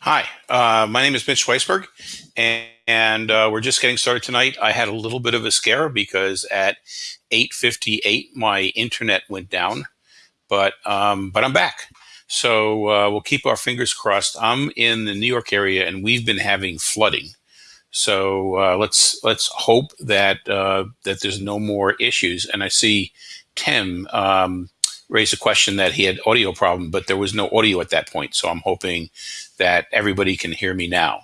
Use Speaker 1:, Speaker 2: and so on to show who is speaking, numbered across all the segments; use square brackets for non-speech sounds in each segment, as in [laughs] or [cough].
Speaker 1: Hi, uh, my name is Mitch Weisburgh, and, and uh, we're just getting started tonight. I had a little bit of a scare because at 8:58 my internet went down, but um, but I'm back. So uh, we'll keep our fingers crossed. I'm in the New York area, and we've been having flooding. So uh, let's let's hope that uh, that there's no more issues. And I see Tim. Um, raised a question that he had audio problem, but there was no audio at that point. So I'm hoping that everybody can hear me now.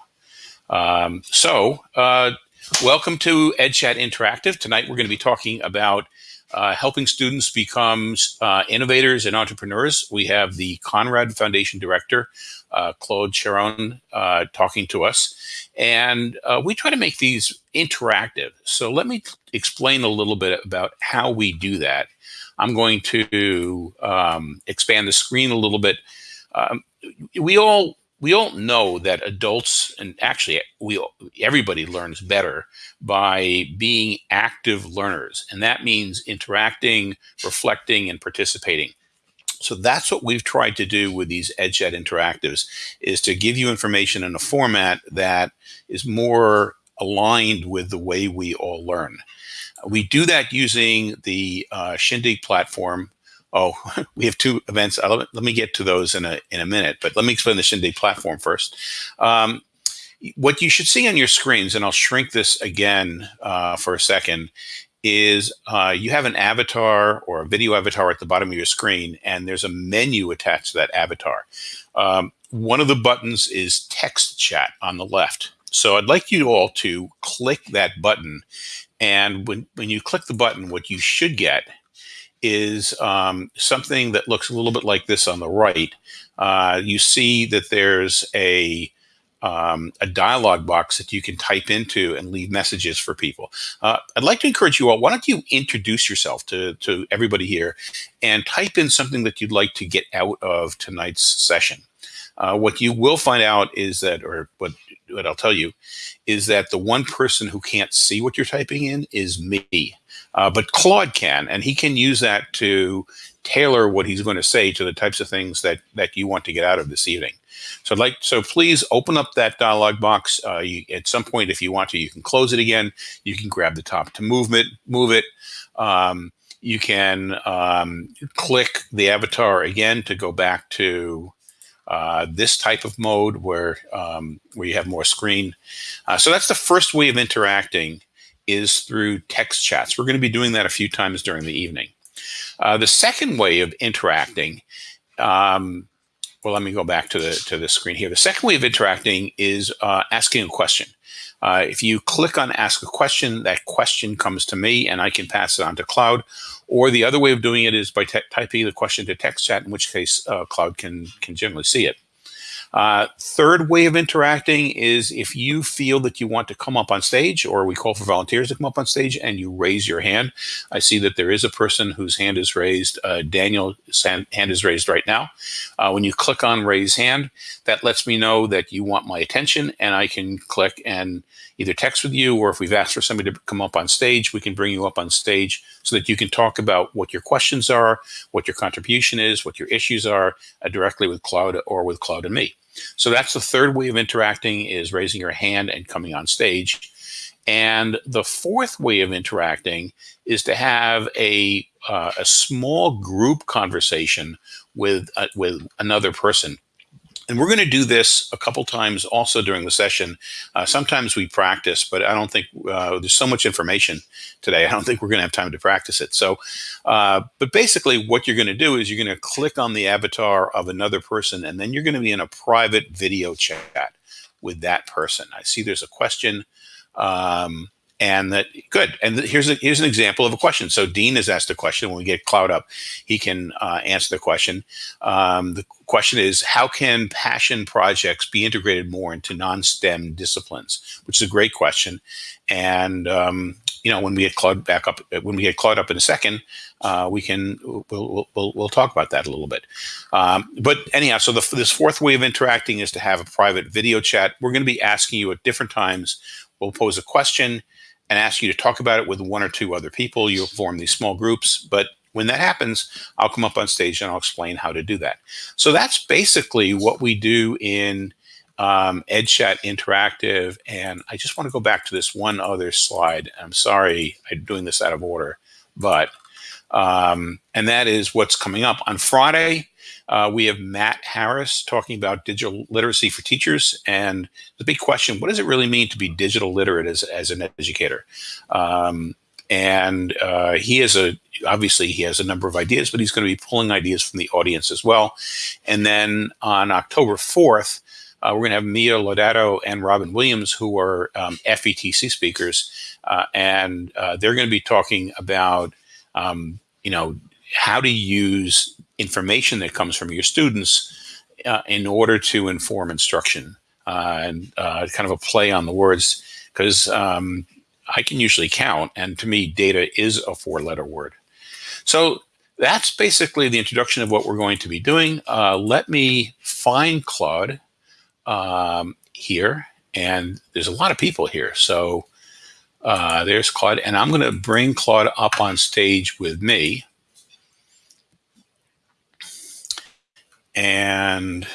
Speaker 1: Um, so uh, welcome to EdChat Interactive. Tonight we're going to be talking about uh, helping students become uh, innovators and entrepreneurs. We have the Conrad Foundation Director, uh, Claude Charon, uh, talking to us. And uh, we try to make these interactive. So let me explain a little bit about how we do that. I'm going to um, expand the screen a little bit. Um, we all we all know that adults and actually we everybody learns better by being active learners and that means interacting reflecting and participating so that's what we've tried to do with these EdChat interactives is to give you information in a format that is more aligned with the way we all learn we do that using the uh, Shindig platform. Oh, [laughs] we have two events. Uh, let me get to those in a, in a minute, but let me explain the Shindig platform first. Um, what you should see on your screens, and I'll shrink this again uh, for a second, is uh, you have an avatar or a video avatar at the bottom of your screen, and there's a menu attached to that avatar. Um, one of the buttons is text chat on the left. So I'd like you all to click that button and when, when you click the button, what you should get is um, something that looks a little bit like this on the right. Uh, you see that there's a um, a dialog box that you can type into and leave messages for people. Uh, I'd like to encourage you all, why don't you introduce yourself to, to everybody here and type in something that you'd like to get out of tonight's session. Uh, what you will find out is that, or what, what I'll tell you, is that the one person who can't see what you're typing in is me. Uh, but Claude can, and he can use that to tailor what he's going to say to the types of things that that you want to get out of this evening. So I'd like so please open up that dialog box. Uh, you, at some point, if you want to, you can close it again. You can grab the top to move it. Move it. Um, you can um, click the avatar again to go back to uh, this type of mode where um, where you have more screen. Uh, so that's the first way of interacting is through text chats. We're going to be doing that a few times during the evening. Uh, the second way of interacting, um, well, let me go back to the to the screen here. The second way of interacting is uh, asking a question. Uh, if you click on ask a question, that question comes to me and I can pass it on to Claude. Or the other way of doing it is by typing the question to text chat, in which case uh, Claude can, can generally see it. Uh, third way of interacting is if you feel that you want to come up on stage, or we call for volunteers to come up on stage, and you raise your hand. I see that there is a person whose hand is raised. Uh, Daniel's hand is raised right now. Uh, when you click on raise hand, that lets me know that you want my attention, and I can click and either text with you, or if we've asked for somebody to come up on stage, we can bring you up on stage so that you can talk about what your questions are, what your contribution is, what your issues are uh, directly with Claude or with Claude and me. So that's the third way of interacting is raising your hand and coming on stage. And the fourth way of interacting is to have a, uh, a small group conversation with, uh, with another person. And we're going to do this a couple times also during the session. Uh, sometimes we practice, but I don't think uh, there's so much information today. I don't think we're going to have time to practice it. So, uh, but basically what you're going to do is you're going to click on the avatar of another person, and then you're going to be in a private video chat with that person. I see there's a question. Um, and that good. And here's a, here's an example of a question. So Dean has asked a question. When we get Claude up, he can uh, answer the question. Um, the question is, how can passion projects be integrated more into non-STEM disciplines? Which is a great question. And um, you know, when we get Claude back up, when we get Claude up in a second, uh, we can we'll, we'll we'll talk about that a little bit. Um, but anyhow, so the, this fourth way of interacting is to have a private video chat. We're going to be asking you at different times. We'll pose a question and ask you to talk about it with one or two other people. You'll form these small groups, but when that happens, I'll come up on stage and I'll explain how to do that. So that's basically what we do in um, EdChat Interactive, and I just want to go back to this one other slide. I'm sorry I'm doing this out of order, but, um, and that is what's coming up. On Friday, uh, we have Matt Harris talking about digital literacy for teachers, and the big question, what does it really mean to be digital literate as, as an educator? Um, and uh, he has a obviously he has a number of ideas but he's going to be pulling ideas from the audience as well and then on october 4th uh, we're going to have Mia Lodato and Robin Williams, who are um, FETC speakers, uh, and uh, they're going to be talking about, um, you know, how to use information that comes from your students uh, in order to inform instruction, uh, and uh, kind of a play on the words, because um, I can usually count, and to me, data is a four-letter word. So that's basically the introduction of what we're going to be doing. let me find Claude um, here, and there's a lot of people here. So uh, there's Claude, and I'm going to bring Claude up on stage with me. And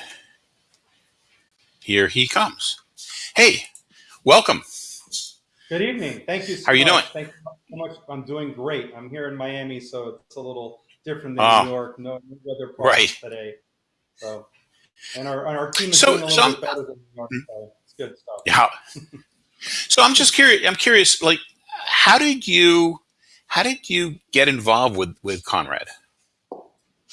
Speaker 1: here he comes. Hey, welcome.
Speaker 2: Good evening. Thank you so
Speaker 1: How are you
Speaker 2: much.
Speaker 1: doing?
Speaker 2: Thank you so much. I'm doing great. I'm here in Miami, so it's a little different than
Speaker 1: Oh,
Speaker 2: New York. No weather problems
Speaker 1: right.
Speaker 2: today. So, and our, and our team is
Speaker 1: So,
Speaker 2: doing a little
Speaker 1: I'm,
Speaker 2: bit better than New York, so it's good stuff.
Speaker 1: yeah. [laughs] So I'm just curious. I'm curious. Like, how did you, how did you get involved with with Conrad?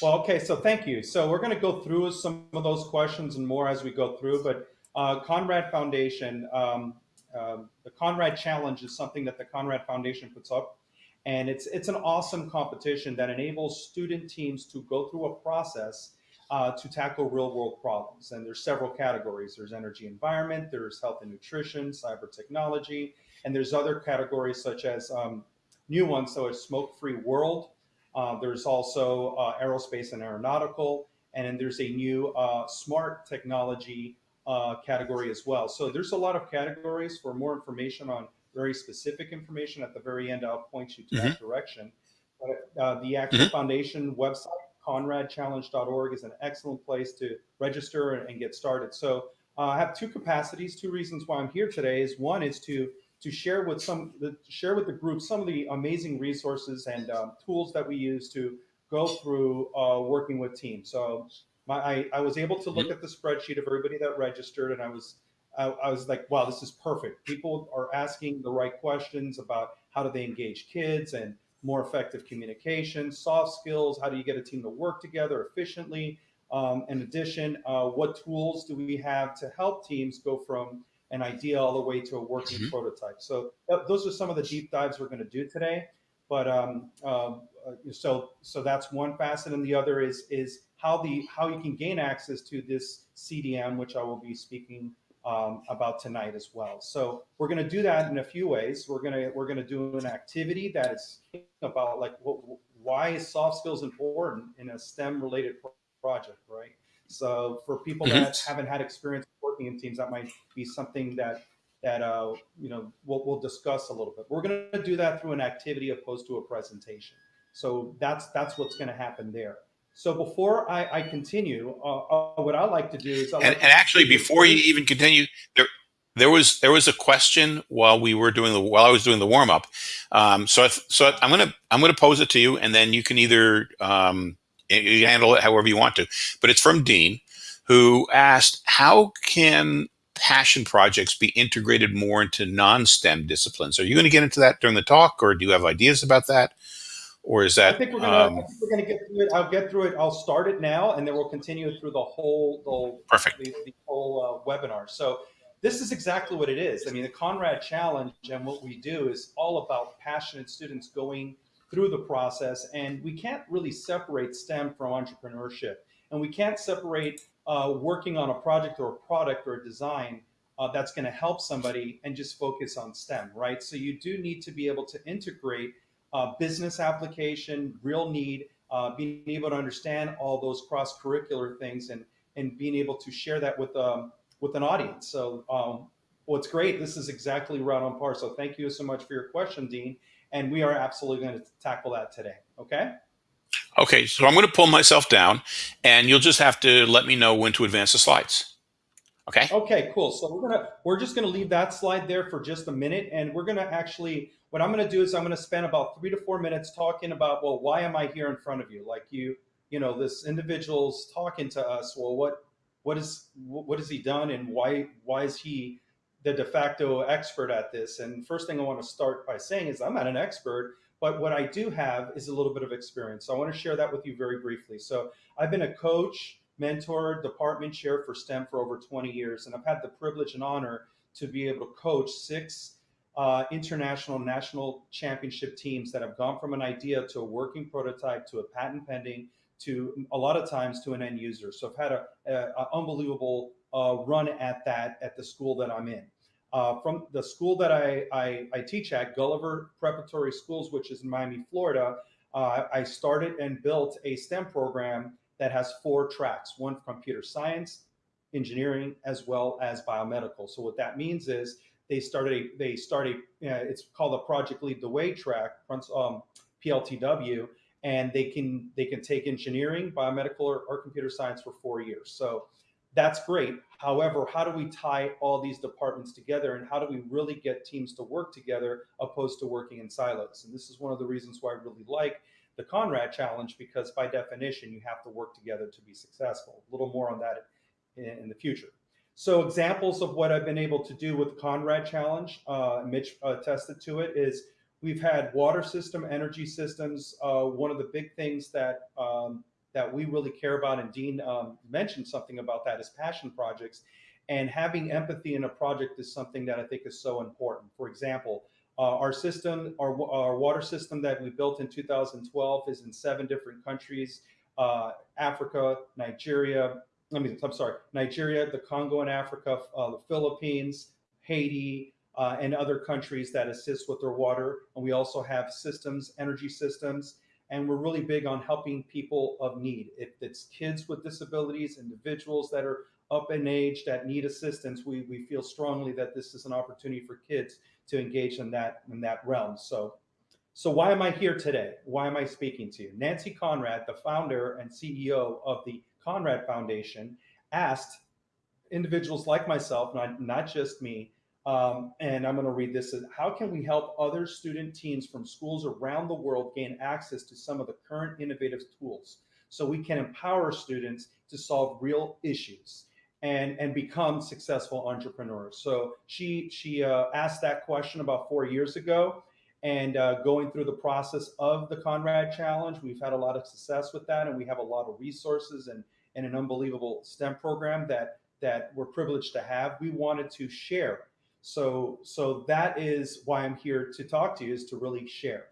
Speaker 2: Well, okay, so thank you. So we're going to go through some of those questions and more as we go through, but uh, Conrad Foundation, um, um, the Conrad Challenge is something that the Conrad Foundation puts up, and it's it's an awesome competition that enables student teams to go through a process uh, to tackle real world problems. And there's several categories. There's energy environment, there's health and nutrition, cyber technology, and there's other categories such as um, new ones, so a smoke-free world, uh, there's also uh, aerospace and aeronautical, and then there's a new uh, smart technology uh, category as well. So there's a lot of categories. For more information on very specific information, at the very end, I'll point you to
Speaker 1: hmm
Speaker 2: that direction. But uh, the actual
Speaker 1: hmm
Speaker 2: foundation website, conradchallenge.org, is an excellent place to register and, and get started. So uh, I have two capacities. Two reasons why I'm here today is one is to to share with some the, share with the group some of the amazing resources and um, tools that we use to go through uh, working with teams. So my, I, I was able to look at the spreadsheet of everybody that registered, and I was I, I was like, wow, this is perfect. People are asking the right questions about how do they engage kids and more effective communication, soft skills. How do you get a team to work together efficiently? Um, in addition, uh, what tools do we have to help teams go from an idea all the way to a working
Speaker 1: hmm
Speaker 2: prototype. So th- those are some of the deep dives we're going to do today. But um, um, uh, so so that's one facet, and the other is is how the how you can gain access to this CDM, which I will be speaking um, about tonight as well. So we're going to do that in a few ways. We're going to we're going to do an activity that is about like what, why is soft skills important in a STEM related pro- project, right? So for people
Speaker 1: hmm
Speaker 2: that haven't had experience teams, that might be something that that uh, you know we'll, we'll discuss a little bit. We're going to do that through an activity opposed to a presentation. So that's that's what's going to happen there. So before I, I continue, uh, uh, what I like to do is like
Speaker 1: and actually, before you even continue, there there was there was a question while we were doing the while I was doing the warm up. Um, so I, so I'm gonna I'm gonna pose it to you, and then you can either um, you handle it however you want to. But it's from Dean, who asked, "How can passion projects be integrated more into non-STEM disciplines?" Are you going to get into that during the talk, or do you have ideas about that, or is
Speaker 2: I
Speaker 1: that
Speaker 2: think we're gonna I
Speaker 1: um,
Speaker 2: think we're gonna get through it. I'll get through it. I'll start it now, and then we'll continue through the whole the whole
Speaker 1: perfect?
Speaker 2: the, the whole uh, webinar. So this is exactly what it is. I mean, the Conrad Challenge and what we do is all about passionate students going through the process, and we can't really separate STEM from entrepreneurship, and we can't separate uh, working on a project or a product or a design. Uh, that's going to help somebody and just focus on STEM, right? So you do need to be able to integrate uh, business application, real need, uh, being able to understand all those cross curricular things and and being able to share that with um, with an audience. So um, what's great, this is exactly right on par. So thank you so much for your question, Dean. And we are absolutely going to tackle that today. Okay.
Speaker 1: Okay, so I'm going to pull myself down, and you'll just have to let me know when to advance the slides. Okay.
Speaker 2: Okay, cool. So we're gonna we're just gonna leave that slide there for just a minute, and we're gonna actually what I'm gonna do is I'm gonna spend about three to four minutes talking about well, why am I here in front of you? Like you, you know, this individual's talking to us. Well, what what is what has he done, and why why is he the de facto expert at this? And first thing I want to start by saying is I'm not an expert, but what I do have is a little bit of experience. So I want to share that with you very briefly. So I've been a coach mentor, department chair for STEM for over 20 years, and I've had the privilege and honor to be able to coach six uh, international national championship teams that have gone from an idea to a working prototype to a patent pending to a lot of times to an end user. So I've had a, a, a unbelievable uh, run at that at the school that I'm in. Uh, from the school that I, I, I, teach at, Gulliver Preparatory Schools, which is in Miami, Florida, uh, I started and built a STEM program that has four tracks, one for computer science, engineering, as well as biomedical. So what that means is they started, a, they started, uh, it's called the Project Lead the Way track, um, PLTW, and they can they can take engineering, biomedical, or, or computer science for four years. So that's great. However, how do we tie all these departments together and how do we really get teams to work together opposed to working in silos? And this is one of the reasons why I really like the Conrad Challenge because by definition, you have to work together to be successful. A little more on that in, in the future. So examples of what I've been able to do with the Conrad Challenge, uh, Mitch uh, attested to it, is we've had water system, energy systems. Uh, one of the big things that um, that we really care about, and Dean um, mentioned something about that, is passion projects. And having empathy in a project is something that I think is so important. For example, uh, our system, our, our water system that we built in 2012 is in seven different countries, uh, Africa, Nigeria, I mean, I'm sorry, Nigeria, the Congo in Africa, uh, the Philippines, Haiti, uh, and other countries that assist with their water. And we also have systems, energy systems, and we're really big on helping people of need. If it's kids with disabilities, individuals that are up in age that need assistance, we, we feel strongly that this is an opportunity for kids to engage in that in that realm. So, so why am I here today? Why am I speaking to you? Nancy Conrad, the founder and CEO of the Conrad Foundation, asked individuals like myself, not not just me, um, and I'm going to read this. How can we help other student teams from schools around the world gain access to some of the current innovative tools so we can empower students to solve real issues? and and become successful entrepreneurs. So she she uh, asked that question about four years ago, and uh, going through the process of the Conrad Challenge, we've had a lot of success with that, and we have a lot of resources and and an unbelievable STEM program that that we're privileged to have. We wanted to share. So so that is why I'm here to talk to you is to really share.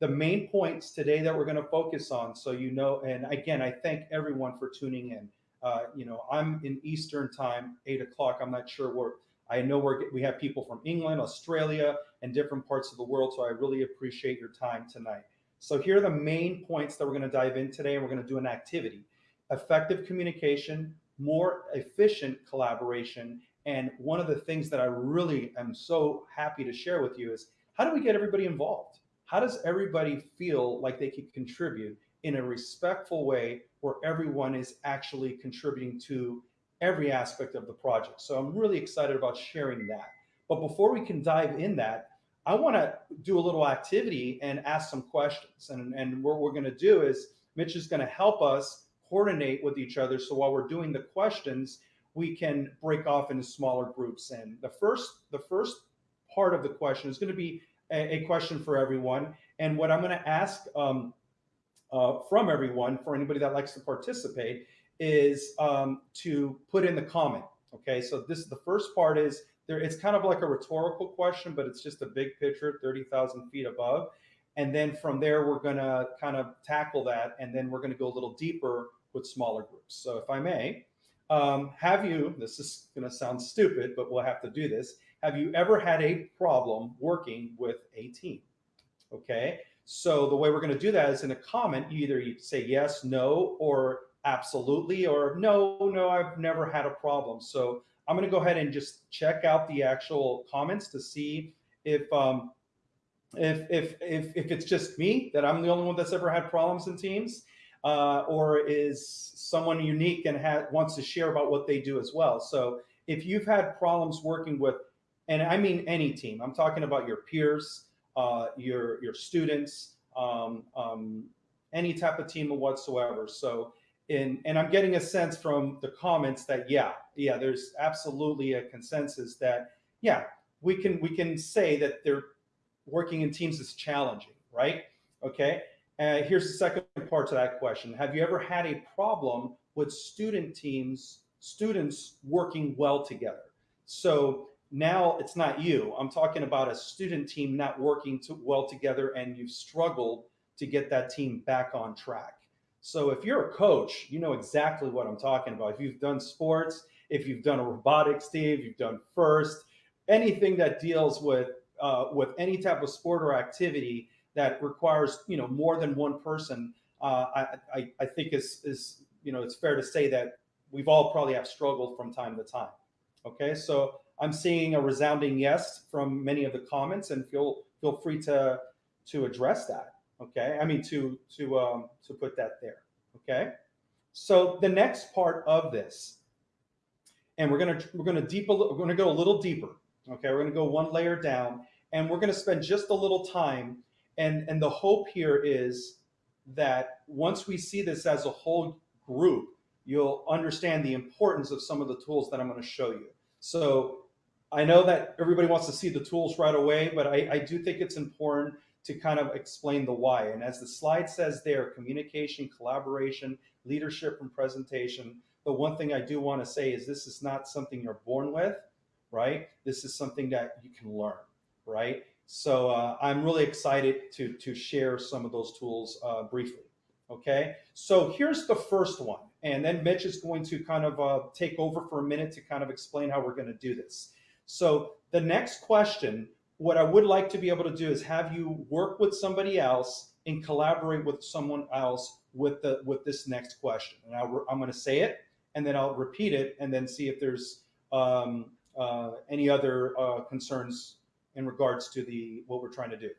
Speaker 2: The main points today that we're going to focus on, so you know, and again, I thank everyone for tuning in. Uh, you know, I'm in Eastern time, eight o'clock. I'm not sure where. I know we're, we have people from England, Australia, and different parts of the world. So I really appreciate your time tonight. So here are the main points that we're going to dive in today, and we're going to do an activity: effective communication, more efficient collaboration, and one of the things that I really am so happy to share with you is how do we get everybody involved? How does everybody feel like they can contribute in a respectful way where everyone is actually contributing to every aspect of the project. So I'm really excited about sharing that. But before we can dive in that, I want to do a little activity and ask some questions. And, and what we're going to do is Mitch is going to help us coordinate with each other. So while we're doing the questions, we can break off into smaller groups. And the first, the first part of the question is going to be a, a question for everyone. And what I'm going to ask um, uh, from everyone for anybody that likes to participate is um, to put in the comment. Okay, so this the first part is there. It's kind of like a rhetorical question, but it's just a big picture, thirty thousand feet above, and then from there we're going to kind of tackle that, and then we're going to go a little deeper with smaller groups. So if I may, um, have you? This is going to sound stupid, but we'll have to do this. Have you ever had a problem working with a team? Okay, so the way we're going to do that is in a comment, you either you say yes, no, or absolutely, or no, no, I've never had a problem. So I'm going to go ahead and just check out the actual comments to see if um, if, if, if, if it's just me, that I'm the only one that's ever had problems in teams, uh, or is someone unique and ha wants to share about what they do as well. So if you've had problems working with, and I mean any team, I'm talking about your peers, uh, your your students, um, um, any type of team whatsoever. So, in, and I'm getting a sense from the comments that yeah, yeah, there's absolutely a consensus that yeah, we can we can say that they're working in teams is challenging, right? Okay. Uh, here's the second part to that question. Have you ever had a problem with student teams, students working well together? So now it's not you. I'm talking about a student team not working to, well together and you've struggled to get that team back on track. So if you're a coach, you know exactly what I'm talking about. If you've done sports, if you've done a robotics team, you've done first, anything that deals with uh, with any type of sport or activity that requires you know more than one person, uh, I, I, I think is is you know it's fair to say that we've all probably have struggled from time to time. Okay, so I'm seeing a resounding yes from many of the comments, and feel feel free to to address that. Okay, I mean to to um, to put that there. Okay, so the next part of this, and we're gonna we're gonna deep we're gonna go a little deeper. Okay, we're gonna go one layer down, and we're gonna spend just a little time. And and the hope here is that once we see this as a whole group, you'll understand the importance of some of the tools that I'm going to show you. So I know that everybody wants to see the tools right away, but I, I do think it's important to kind of explain the why. And as the slide says there, communication, collaboration, leadership, and presentation. The one thing I do want to say is this is not something you're born with, right? This is something that you can learn, right? So uh, I'm really excited to, to share some of those tools uh, briefly. Okay, so here's the first one. And then Mitch is going to kind of uh, take over for a minute to kind of explain how we're going to do this. So the next question, what I would like to be able to do is have you work with somebody else and collaborate with someone else with the with this next question. And i am going to say it, and then I'll repeat it, and then see if there's um, uh, any other uh, concerns in regards to the what we're trying to do.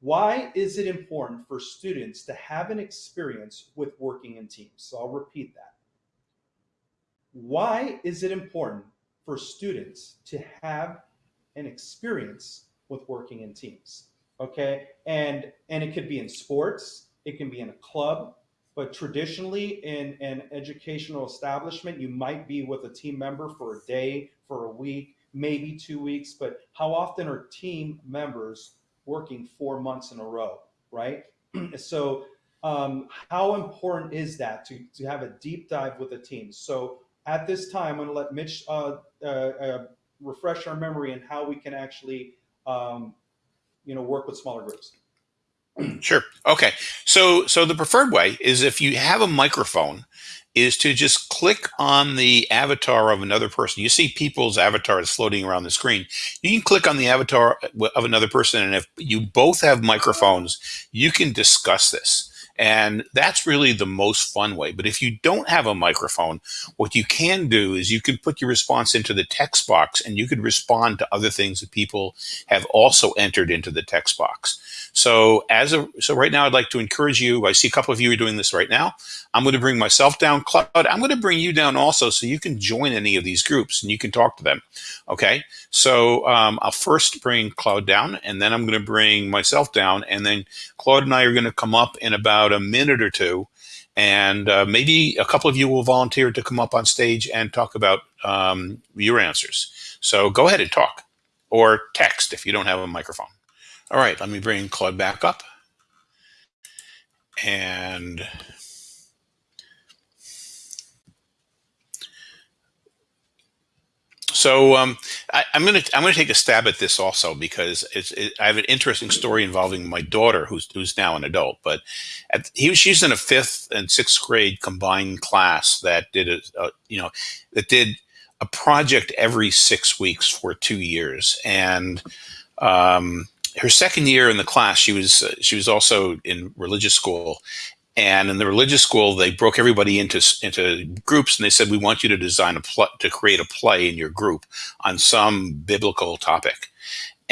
Speaker 2: Why is it important for students to have an experience with working in teams? So I'll repeat that. Why is it important for students to have an experience with working in teams? Okay, and and it could be in sports, it can be in a club, but traditionally in an educational establishment, you might be with a team member for a day, for a week, maybe two weeks, but how often are team members working four months in a row, right? [clears throat] so um, how important is that to, to have a deep dive with a team? So at this time, I'm gonna let Mitch uh, uh, uh, refresh our memory and how we can actually, um, you know, work with smaller groups.
Speaker 1: Sure. Okay. So so the preferred way is if you have a microphone is to just click on the avatar of another person. You see people's avatars floating around the screen. You can click on the avatar of another person and if you both have microphones, you can discuss this. And that's really the most fun way. But if you don't have a microphone, what you can do is you can put your response into the text box and you could respond to other things that people have also entered into the text box. So as a, so right now I'd like to encourage you, I see a couple of you are doing this right now. I'm going to bring myself down, Claude. I'm going to bring you down also so you can join any of these groups and you can talk to them. Okay. So um, I'll first bring Claude down and then I'm going to bring myself down and then Claude and I are going to come up in about a minute or two and uh, maybe a couple of you will volunteer to come up on stage and talk about um, your answers. So go ahead and talk or text if you don't have a microphone. All right, let me bring Claude back up. And so um, I, am gonna I'm gonna take a stab at this also because it, I have an interesting story involving my daughter who's who's now an adult, but at, he she's in a fifth and sixth grade combined class that did a, a you know that did a project every six weeks for two years. And um, her second year in the class, she was uh, she was also in religious school, and in the religious school, they broke everybody into into groups, and they said, "We want you to design a play to create a play in your group on some biblical topic."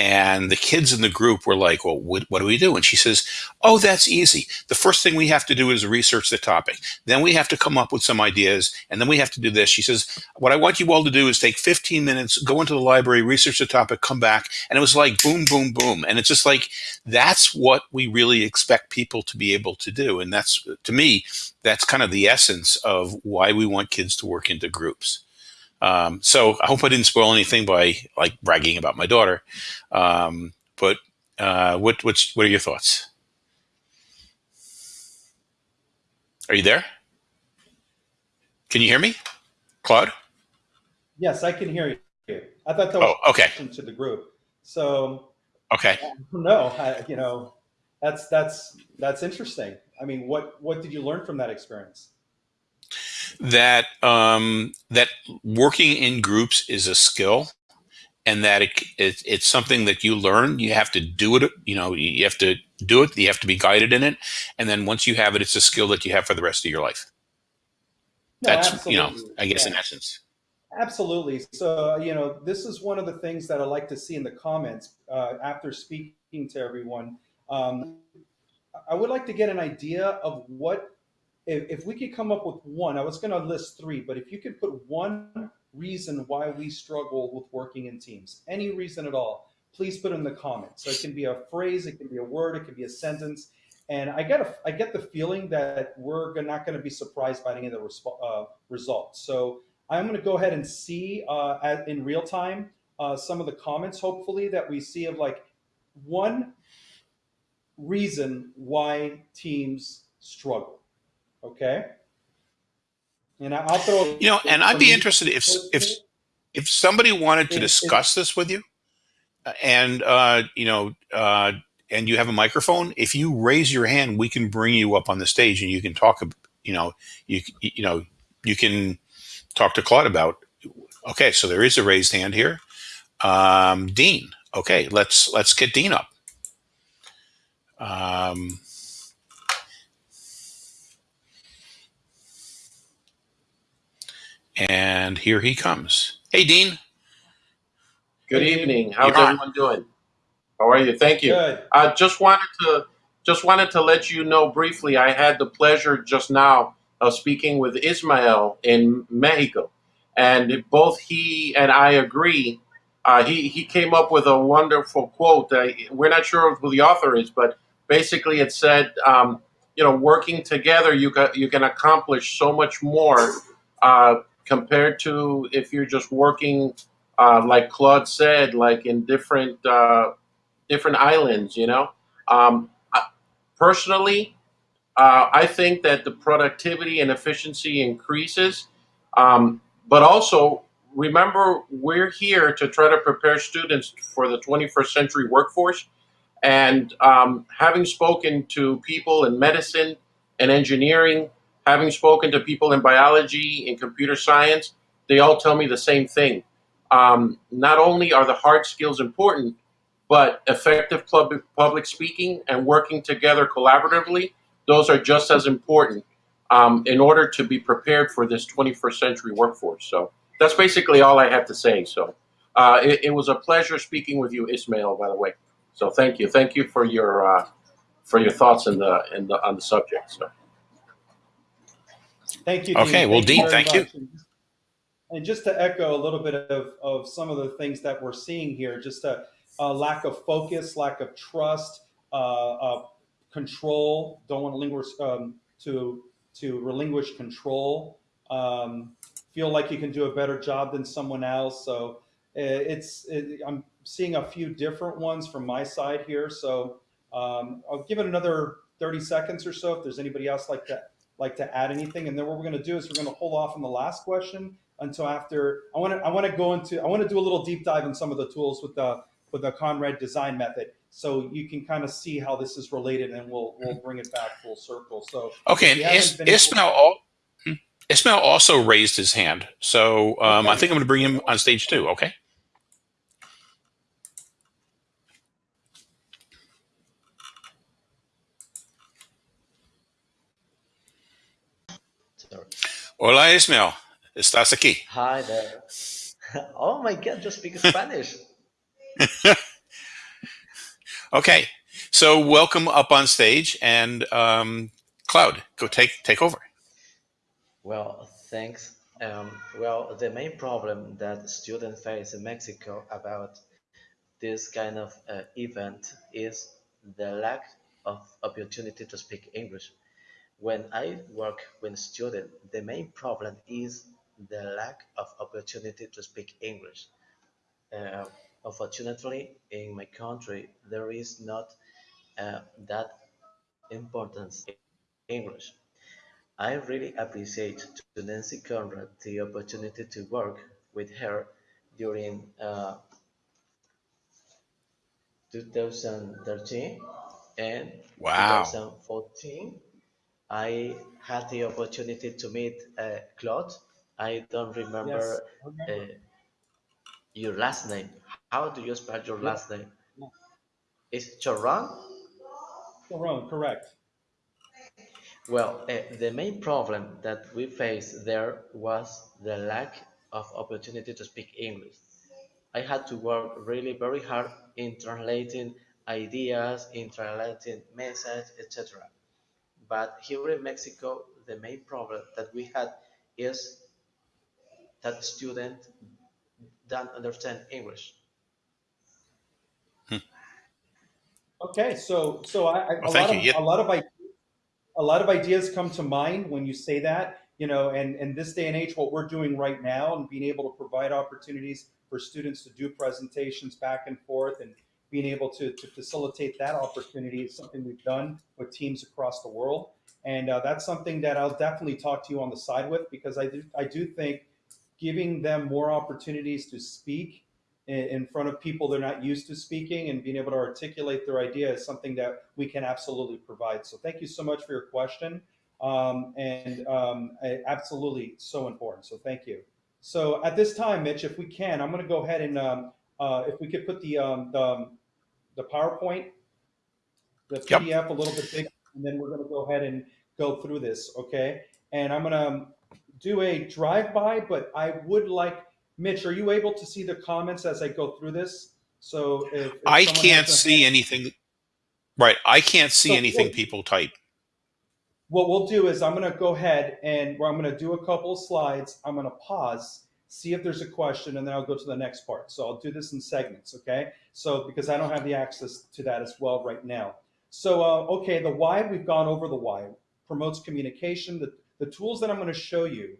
Speaker 1: And the kids in the group were like, well, what, what do we do? And she says, oh, that's easy. The first thing we have to do is research the topic. Then we have to come up with some ideas. And then we have to do this. She says, what I want you all to do is take 15 minutes, go into the library, research the topic, come back. And it was like boom, boom, boom. And it's just like, that's what we really expect people to be able to do. And that's, to me, that's kind of the essence of why we want kids to work into groups. Um, so I hope I didn't spoil anything by like bragging about my daughter. Um, but uh, what what's what are your thoughts? Are you there? Can you hear me, Claude?
Speaker 2: Yes, I can hear you. I thought that was
Speaker 1: oh, okay.
Speaker 2: to the group. So
Speaker 1: okay, [laughs]
Speaker 2: no, I, you know, that's that's that's interesting. I mean, what what did you learn from that experience?
Speaker 1: That um, that working in groups is a skill and that it, it, it's something that you learn. You have to do it you know you have to do it you have to be guided in it. And then once you have it it's a skill that you have for the rest of your life.
Speaker 2: No,
Speaker 1: that's
Speaker 2: absolutely.
Speaker 1: you know i guess
Speaker 2: yeah.
Speaker 1: in essence.
Speaker 2: Absolutely. So you know this is one of the things that i like to see in the comments uh, after speaking to everyone. Um, i would like to get an idea of what if, if we could come up with one, I was going to list three, but if you could put one reason why we struggle with working in teams, any reason at all, please put in the comments. So it can be a phrase, it can be a word, it can be a sentence. And I get a, I get the feeling that we're not going to be surprised by any of the uh, results. So I'm going to go ahead and see uh, at, in real time uh, some of the comments, hopefully, that we see of like one reason why teams struggle. Okay. And I'll throw.
Speaker 1: You know, and I'd be interested if if if somebody wanted to discuss this with you, and uh, you know, uh, and you have a microphone. If you raise your hand, we can bring you up on the stage, and you can talk. You know, you you know, you can talk to Claude about. Okay, so there is a raised hand here. Um, Dean. Okay, let's let's get Dean up. Um, And here he comes. Hey, Dean.
Speaker 3: Good evening. How's You're everyone on. doing? How are you? Thank you.
Speaker 2: Good.
Speaker 3: I just wanted to just wanted to let you know briefly. I had the pleasure just now of speaking with Ismael in Mexico, and both he and I agree. Uh, he he came up with a wonderful quote. Uh, we're not sure who the author is, but basically it said, um, you know, working together, you can you can accomplish so much more uh, compared to if you're just working, uh, like Claude said, like in different uh, different islands. You know, um, personally, uh, I think that the productivity and efficiency increases, um, but also remember we're here to try to prepare students for the 21st century workforce. And um, having spoken to people in medicine and engineering having spoken to people in biology and computer science, they all tell me the same thing. Um, not only are the hard skills important, but effective public, public speaking and working together collaboratively, those are just as important um, in order to be prepared for this 21st century workforce. So that's basically all I have to say. So uh, it, it, was a pleasure speaking with you, Ismail, by the way. So thank you. Thank you for your uh, for your thoughts in the, in the, on the subject. So.
Speaker 2: Thank you. Dean.
Speaker 1: Okay, well,
Speaker 2: thank
Speaker 1: Dean,
Speaker 2: you
Speaker 1: thank
Speaker 2: much.
Speaker 1: you.
Speaker 2: And just to echo a little bit of, of some of the things that we're seeing here, just a, a lack of focus, lack of trust, uh, uh, control. Don't want to linguish, um, to to relinquish control. Um, feel like you can do a better job than someone else. So it's it, I'm seeing a few different ones from my side here. So um, I'll give it another 30 seconds or so if there's anybody else like that like to add anything? And then what we're going to do is we're going to hold off on the last question until after. I want to I want to go into I want to do a little deep dive in some of the tools with the with the Conrad design method, so you can kind of see how this is related, and we'll we'll bring it back full circle. So
Speaker 1: okay, and Is, Ismail hmm, Ismail also raised his hand, so um, okay. I think I'm going to bring him on stage too. Okay. Hola, Ismael. ¿Estás aquí?
Speaker 4: Hi there. [laughs] Oh my God, just speak Spanish. [laughs]
Speaker 1: Okay, so welcome up on stage, and um, Claude, go take take over.
Speaker 4: Well, thanks. Um, well, the main problem that students face in Mexico about this kind of uh, event is the lack of opportunity to speak English. When I work with students, the main problem is the lack of opportunity to speak English. Uh, unfortunately, in my country, there is not uh, that importance in English. I really appreciate to Nancy Conrad the opportunity to work with her during uh, 2013 and
Speaker 1: Wow.
Speaker 4: 2014. I had the opportunity to meet uh, Claude. I don't
Speaker 2: Yes.
Speaker 4: remember uh, your last name. How do you spell your last name?
Speaker 2: Yeah.
Speaker 4: Is Choran?
Speaker 2: Sharon, correct.
Speaker 4: Well, uh, the main problem that we faced there was the lack of opportunity to speak English. I had to work really very hard in translating ideas, in translating messages, etc. But here in Mexico, the main problem that we had is that students don't understand English. Hmm.
Speaker 2: Okay, so so I, I, a
Speaker 1: Well, thank
Speaker 2: lot of
Speaker 1: Yeah.
Speaker 2: a lot of a lot of ideas come to mind when you say that. You know, and and this day and age, what we're doing right now, and being able to provide opportunities for students to do presentations back and forth, and being able to to facilitate that opportunity is something we've done with teams across the world, and uh, that's something that I'll definitely talk to you on the side with because I do I do think giving them more opportunities to speak in, in front of people they're not used to speaking and being able to articulate their idea is something that we can absolutely provide. So thank you so much for your question. Um, and um, absolutely so important. So thank you. So at this time, Mitch, if we can, I'm going to go ahead and um, uh, if we could put the, um, the, the PowerPoint, the
Speaker 1: Yep.
Speaker 2: PDF a little bit bigger, and then we're going to go ahead and go through this, okay? And I'm going to um, do a drive-by, but I would like, Mitch, are you able to see the comments as I go through this? So if, if
Speaker 1: I can't see anything. Right, I can't see
Speaker 2: So,
Speaker 1: anything
Speaker 2: well-
Speaker 1: people type.
Speaker 2: What we'll do is I'm going to go ahead and where I'm going to do a couple of slides. I'm going to pause, see if there's a question, and then I'll go to the next part. So I'll do this in segments, okay? So because I don't have the access to that as well right now. So uh, okay, the why we've gone over the why promotes communication. The the tools that I'm going to show you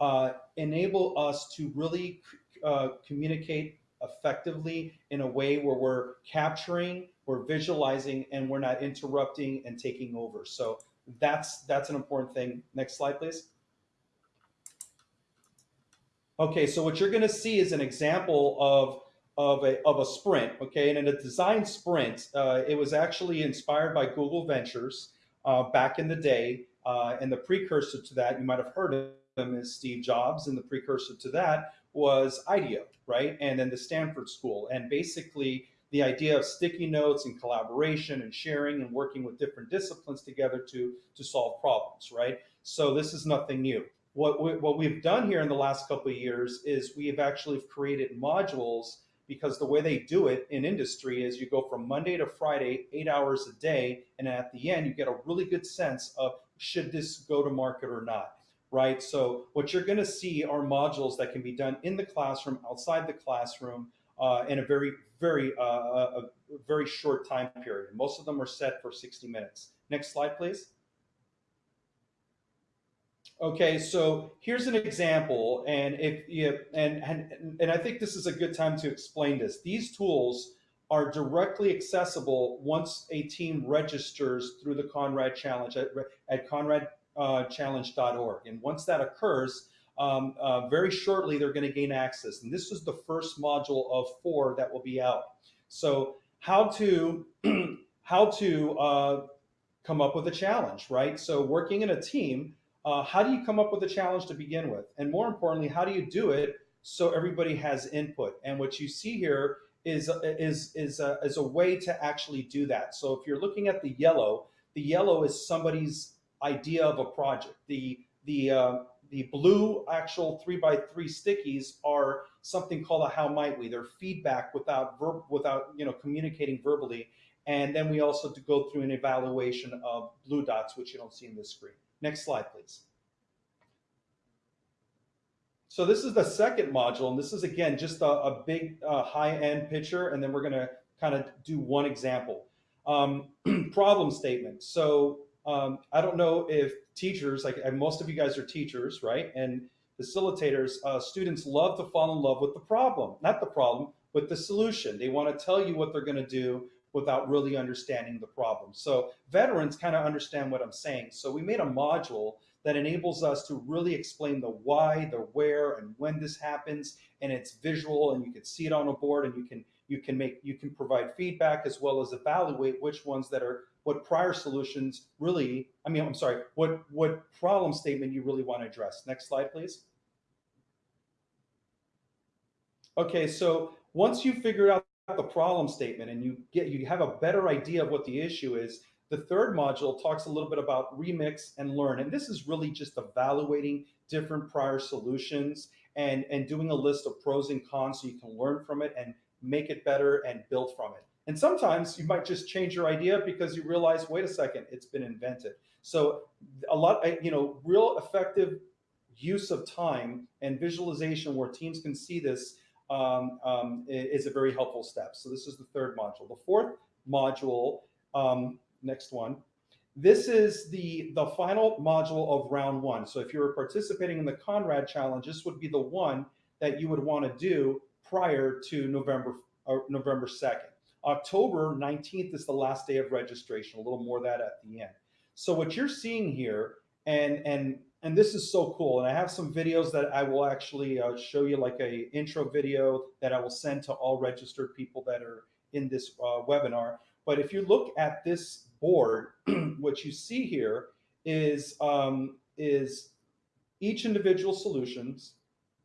Speaker 2: uh, enable us to really uh, communicate effectively in a way where we're capturing, we're visualizing, and we're not interrupting and taking over. So that's that's an important thing. Next slide, please. Okay, so what you're going to see is an example of of a of a sprint. Okay, and in a design sprint, uh, it was actually inspired by Google Ventures uh, back in the day, uh, and the precursor to that, you might have heard of is Steve Jobs, and the precursor to that was IDEO, right? And then the Stanford School, and basically the idea of sticky notes and collaboration and sharing and working with different disciplines together to to solve problems, right? So this is nothing new. What we, what we've done here in the last couple of years is we have actually created modules because the way they do it in industry is you go from Monday to Friday, eight hours a day, and at the end you get a really good sense of should this go to market or not right? So what you're going to see are modules that can be done in the classroom, outside the classroom, uh, in a very, very, uh, a very short time period. Most of them are set for 60 minutes. Next slide, please. Okay, so here's an example, and if you and and and I think this is a good time to explain this. These tools are directly accessible once a team registers through the Conrad Challenge at, at Conrad uh, And once that occurs, um, uh, very shortly they're going to gain access. And this is the first module of four that will be out. So how to [clears throat] how to uh, come up with a challenge, right? So working in a team, uh, how do you come up with a challenge to begin with? And more importantly, how do you do it so everybody has input? And what you see here is is is a, is a way to actually do that. So if you're looking at the yellow, the yellow is somebody's idea of a project. The the uh, the blue actual three by three stickies are something called a how might we. They're feedback without verb without you know communicating verbally. And then we also to go through an evaluation of blue dots, which you don't see in this screen. Next slide, please. So this is the second module, and this is again just a, a big uh, high-end picture, and then we're gonna kind of do one example. Um, [clears throat] problem statement. So um, I don't know if teachers, like most of you guys are teachers, right? And facilitators, uh, students love to fall in love with the problem, not the problem, but the solution. They want to tell you what they're going to do without really understanding the problem. So veterans kind of understand what I'm saying. So we made a module that enables us to really explain the why, the where, and when this happens, and it's visual, and you can see it on a board, and you can you can make you can provide feedback as well as evaluate which ones that are what prior solutions really. I mean, I'm sorry, what what problem statement you really want to address. Next slide, please. Okay, so once you figure out the problem statement and you get you have a better idea of what the issue is, the third module talks a little bit about remix and learn. And this is really just evaluating different prior solutions and, and doing a list of pros and cons so you can learn from it and make it better and build from it. And sometimes you might just change your idea because you realize, wait a second, it's been invented. So a lot, you know, real effective use of time and visualization where teams can see this um, um, is a very helpful step. So this is the third module. The fourth module, um, next one, this is the, the final module of round one. So if you're participating in the Conrad Challenge, this would be the one that you would want to do prior to November, uh, November 2nd. October 19th is the last day of registration, a little more that at the end. So what you're seeing here, and, and and this is so cool. And I have some videos that I will actually uh, show you like a intro video that I will send to all registered people that are in this uh, webinar. But if you look at this board, [clears throat] what you see here is, um, is each individual solutions,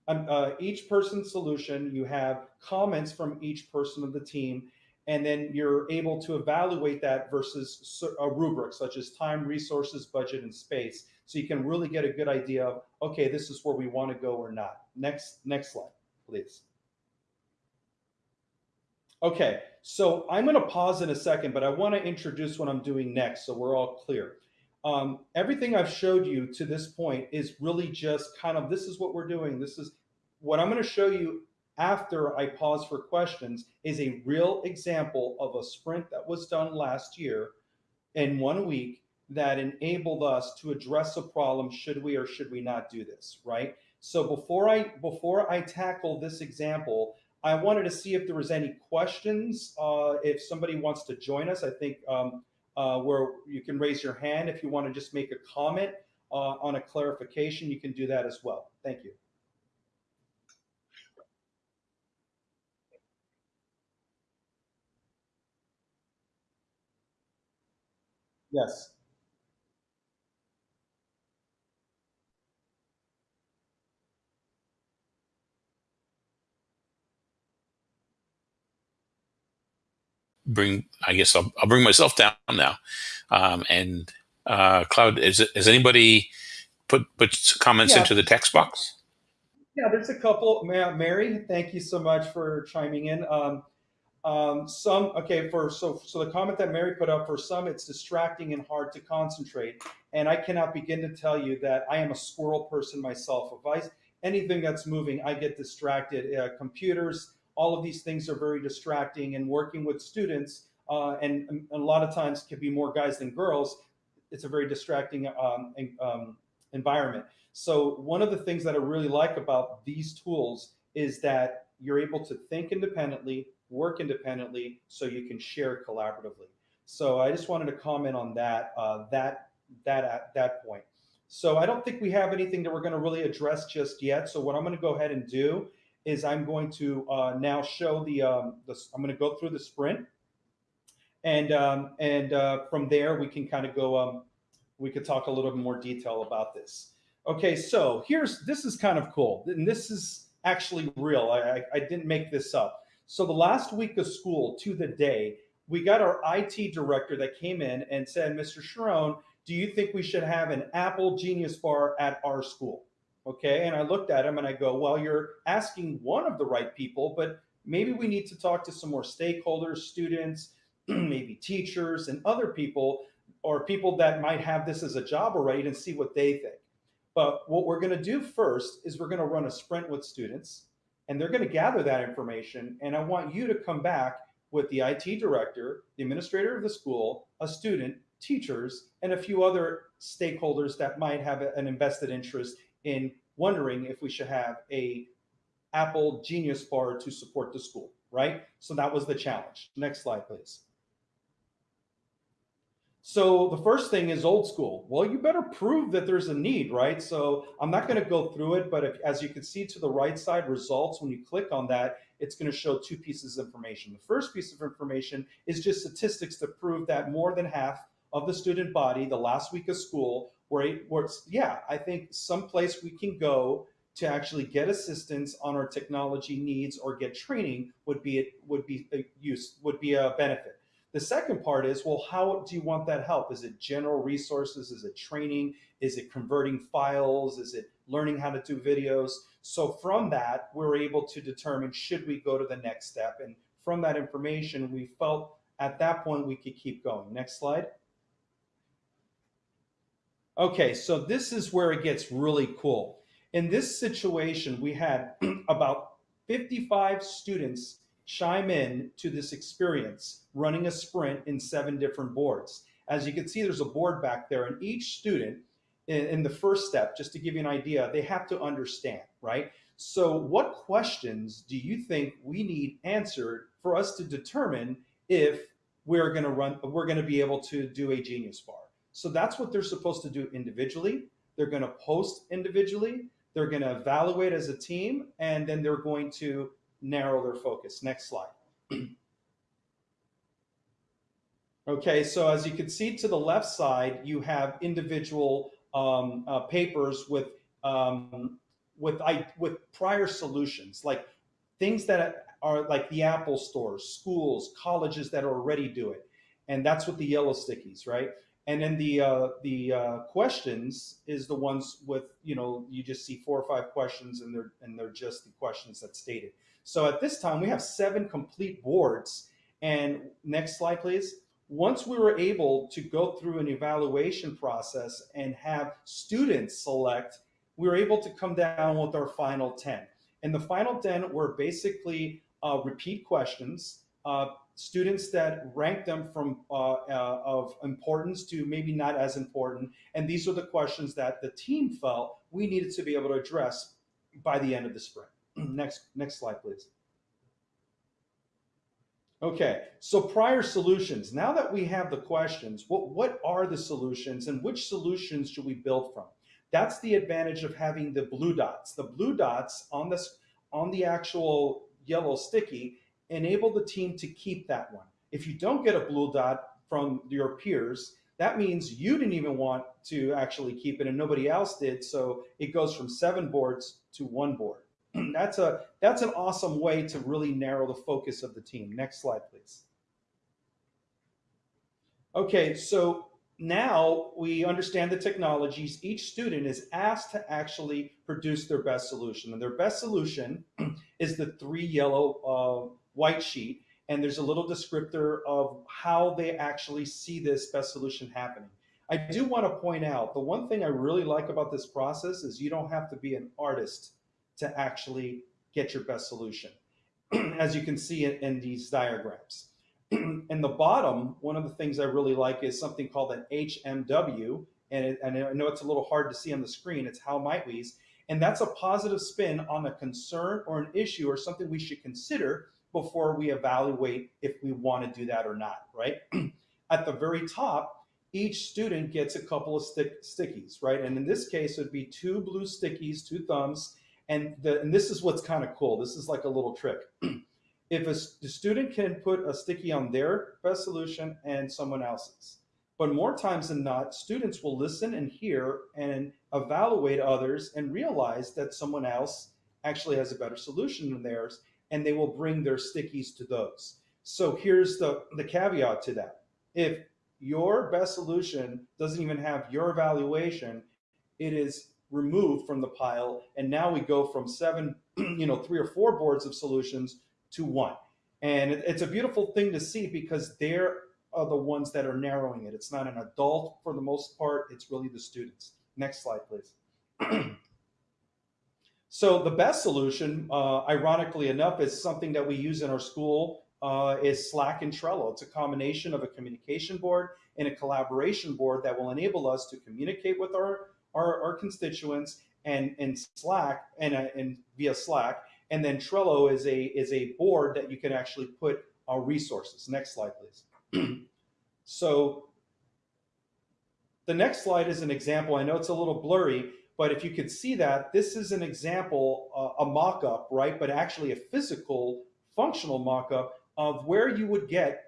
Speaker 2: um, uh, each person's solution, you have comments from each person of the team, and then you're able to evaluate that versus a rubric such as time, resources, budget, and space. So you can really get a good idea of, okay, this is where we want to go or not. Next, next slide, please. Okay, so I'm going to pause in a second, but I want to introduce what I'm doing next so we're all clear. Um, everything I've showed you to this point is really just kind of, this is what we're doing. This is what I'm going to show you after I pause for questions is a real example of a sprint that was done last year in one week that enabled us to address a problem should we or should we not do this right? So before i before i tackle this example i wanted to see if there was any questions uh, if somebody wants to join us. I think um, uh, where you can raise your hand if you want to just make a comment uh, on a clarification you can do that as well. Thank you. Yes.
Speaker 1: Bring, I guess I'll, I'll bring myself down now. Um, and uh, Claude, is has anybody put put comments
Speaker 2: Yeah.
Speaker 1: into the text box?
Speaker 2: Yeah, there's a couple. Mary, thank you so much for chiming in. Um, um, some okay for so so the comment that Mary put up for some it's distracting and hard to concentrate, and I cannot begin to tell you that I am a squirrel person myself. If I anything that's moving, I get distracted. Uh, computers, all of these things are very distracting, and working with students, uh, and, and a lot of times can be more guys than girls. It's a very distracting um, um, environment. So one of the things that I really like about these tools is that you're able to think independently, work independently, so you can share collaboratively. So I just wanted to comment on that, uh, that, that at that point. So I don't think we have anything that we're going to really address just yet. So what I'm going to go ahead and do is I'm going to uh, now show the, um, the, I'm going to go through the sprint, and um, and uh, from there we can kind of go. Um, we could talk a little bit more detail about this. Okay, so here's this is kind of cool, and this is actually real. I, I, I didn't make this up. So the last week of school to the day, we got our IT director that came in and said, Mr. Sharon, do you think we should have an Apple Genius Bar at our school? Okay, and I looked at him and I go, well, you're asking one of the right people, but maybe we need to talk to some more stakeholders, students, [clears throat] maybe teachers and other people or people that might have this as a job already and see what they think. But what we're going to do first is we're going to run a sprint with students and they're going to gather that information. And I want you to come back with the IT director, the administrator of the school, a student, teachers, and a few other stakeholders that might have an invested interest in wondering if we should have a Apple Genius Bar to support the school, right? So that was the challenge. Next slide, please. So the first thing is old school. Well, you better prove that there's a need, right? So I'm not going to go through it, but if, as you can see to the right side results, when you click on that, it's going to show two pieces of information. The first piece of information is just statistics to prove that more than half of the student body the last week of school were, were yeah, I think someplace we can go to actually get assistance on our technology needs or get training would be would be a use would be a benefit. The second part is, well, how do you want that help? Is it general resources? Is it training? Is it converting files? Is it learning how to do videos? So from that, we're able to determine should we go to the next step. And from that information, we felt at that point we could keep going. Next slide. Okay, so this is where it gets really cool. In this situation, we had [clears throat] about 55 students chime in to this experience running a sprint in seven different boards. As you can see, there's a board back there, and each student in, in, the first step, just to give you an idea, they have to understand, right? So, what questions do you think we need answered for us to determine if we're going to run, we're going to be able to do a Genius Bar? So that's what they're supposed to do individually. They're going to post individually. They're going to evaluate as a team, and then they're going to narrow their focus. Next slide. [clears throat] okay, so as you can see to the left side, you have individual um, uh, papers with um, with I, with prior solutions, like things that are like the Apple stores, schools, colleges that already do it, and that's what the yellow stickies, right? And then the uh, the uh, questions is the ones with you know you just see four or five questions and they're and they're just the questions that stated. So at this time we have seven complete boards. And next slide, please. Once we were able to go through an evaluation process and have students select, we were able to come down with our final 10. And the final 10 were basically uh, repeat questions, uh, students that rank them from uh, uh, of importance to maybe not as important. And these are the questions that the team felt we needed to be able to address by the end of the spring. [clears throat] next, next slide, please. Okay, so prior solutions. Now that we have the questions, what, what are the solutions and which solutions should we build from? That's the advantage of having the blue dots. The blue dots on this on the actual yellow sticky enable the team to keep that one. If you don't get a blue dot from your peers, that means you didn't even want to actually keep it and nobody else did. So it goes from seven boards to one board. [clears throat] that's a that's an awesome way to really narrow the focus of the team. Next slide, please. Okay, so now we understand the technologies. Each student is asked to actually produce their best solution. And their best solution [clears throat] is the three yellow uh, white sheet, and there's a little descriptor of how they actually see this best solution happening. I do want to point out the one thing I really like about this process is you don't have to be an artist to actually get your best solution, [clears throat] as you can see in, in these diagrams. [clears throat] in the bottom, one of the things I really like is something called an HMW, and, it, and I know it's a little hard to see on the screen. It's how might we's, and that's a positive spin on a concern or an issue or something we should consider before we evaluate if we want to do that or not, right? [clears throat] At the very top, each student gets a couple of stick, stickies, right? And in this case, it would be two blue stickies, two thumbs, and, the, and this is what's kind of cool. This is like a little trick. [clears throat] if a, the student can put a sticky on their best solution and someone else's, but more times than not, students will listen and hear and evaluate others and realize that someone else actually has a better solution than theirs and they will bring their stickies to those. So here's the, the caveat to that. If your best solution doesn't even have your evaluation, it is removed from the pile. And now we go from seven, [clears throat] you know, three or four boards of solutions to one. And it, it's a beautiful thing to see because they're are the ones that are narrowing it. It's not an adult for the most part, it's really the students. Next slide, please. [clears throat] so the best solution, uh, ironically enough, is something that we use in our school uh, is Slack and Trello. It's a combination of a communication board and a collaboration board that will enable us to communicate with our, our, our constituents and, and Slack and, uh, and via Slack. And then Trello is a, is a board that you can actually put our resources. Next slide, please. [clears throat] so the next slide is an example. I know it's a little blurry, but if you could see that, this is an example, uh, a mock-up, right? But actually a physical, functional mock-up of where you would get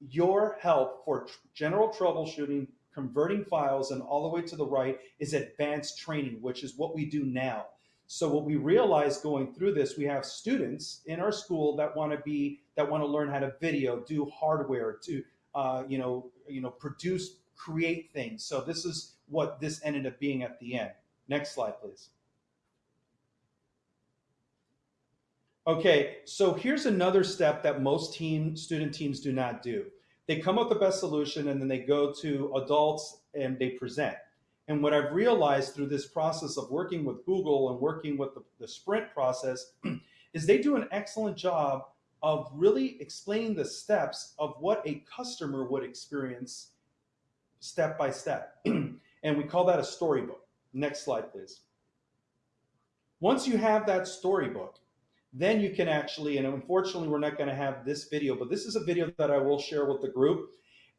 Speaker 2: your help for general troubleshooting, converting files, and all the way to the right is advanced training, which is what we do now. So what we realized going through this, we have students in our school that want to be that want to learn how to video, do hardware, to uh, you know, you know, produce, create things. So this is what this ended up being at the end. Next slide, please. Okay, so here's another step that most team student teams do not do. They come up with the best solution and then they go to adults and they present. And what I've realized through this process of working with Google and working with the, the sprint process [clears throat] is they do an excellent job of really explaining the steps of what a customer would experience step by step. [clears throat] and we call that a storybook. Next slide, please. Once you have that storybook, then you can actually, and unfortunately we're not gonna have this video, but this is a video that I will share with the group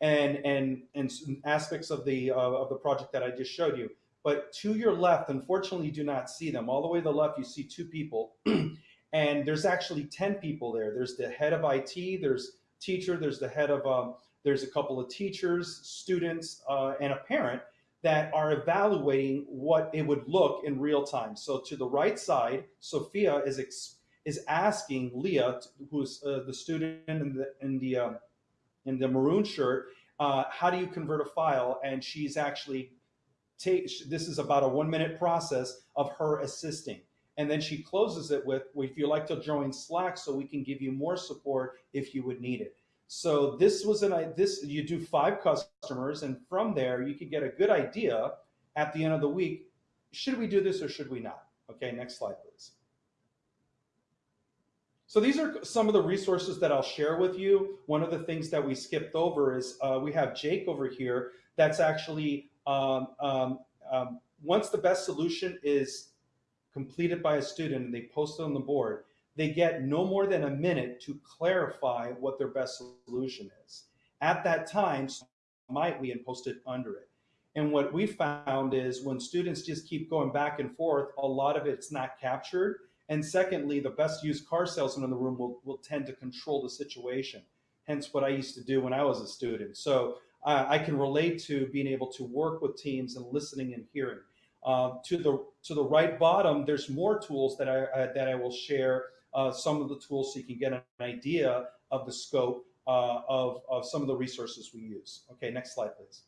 Speaker 2: and, and, and aspects of the, uh, of the project that I just showed you. But to your left, unfortunately, you do not see them. All the way to the left, you see two people. [clears throat] and there's actually 10 people there. There's the head of IT, there's teacher, there's the head of, um, there's a couple of teachers, students, uh, and a parent that are evaluating what it would look in real time. So to the right side, Sophia is is asking Leah, who's uh, the student in the in the um, in the maroon shirt, uh, how do you convert a file? And she's actually take. This is about a one minute process of her assisting. And then she closes it with, if you'd like to join Slack so we can give you more support if you would need it. So this was an, this, you do five customers and from there you could get a good idea at the end of the week, should we do this or should we not? Okay, next slide, please. So these are some of the resources that I'll share with you. One of the things that we skipped over is uh, we have Jake over here that's actually, um, um, um, once the best solution is completed by a student and they post it on the board, they get no more than a minute to clarify what their best solution is. At that time, might we and post it under it. And what we found is when students just keep going back and forth, a lot of it's not captured. And secondly, the best used car salesman in the room will, will tend to control the situation. Hence what I used to do when I was a student. So uh, I can relate to being able to work with teams and listening and hearing. Uh, to the to the right bottom, there's more tools that I uh, that I will share. Uh, some of the tools so you can get an idea of the scope uh, of of some of the resources we use. Okay, next slide, please.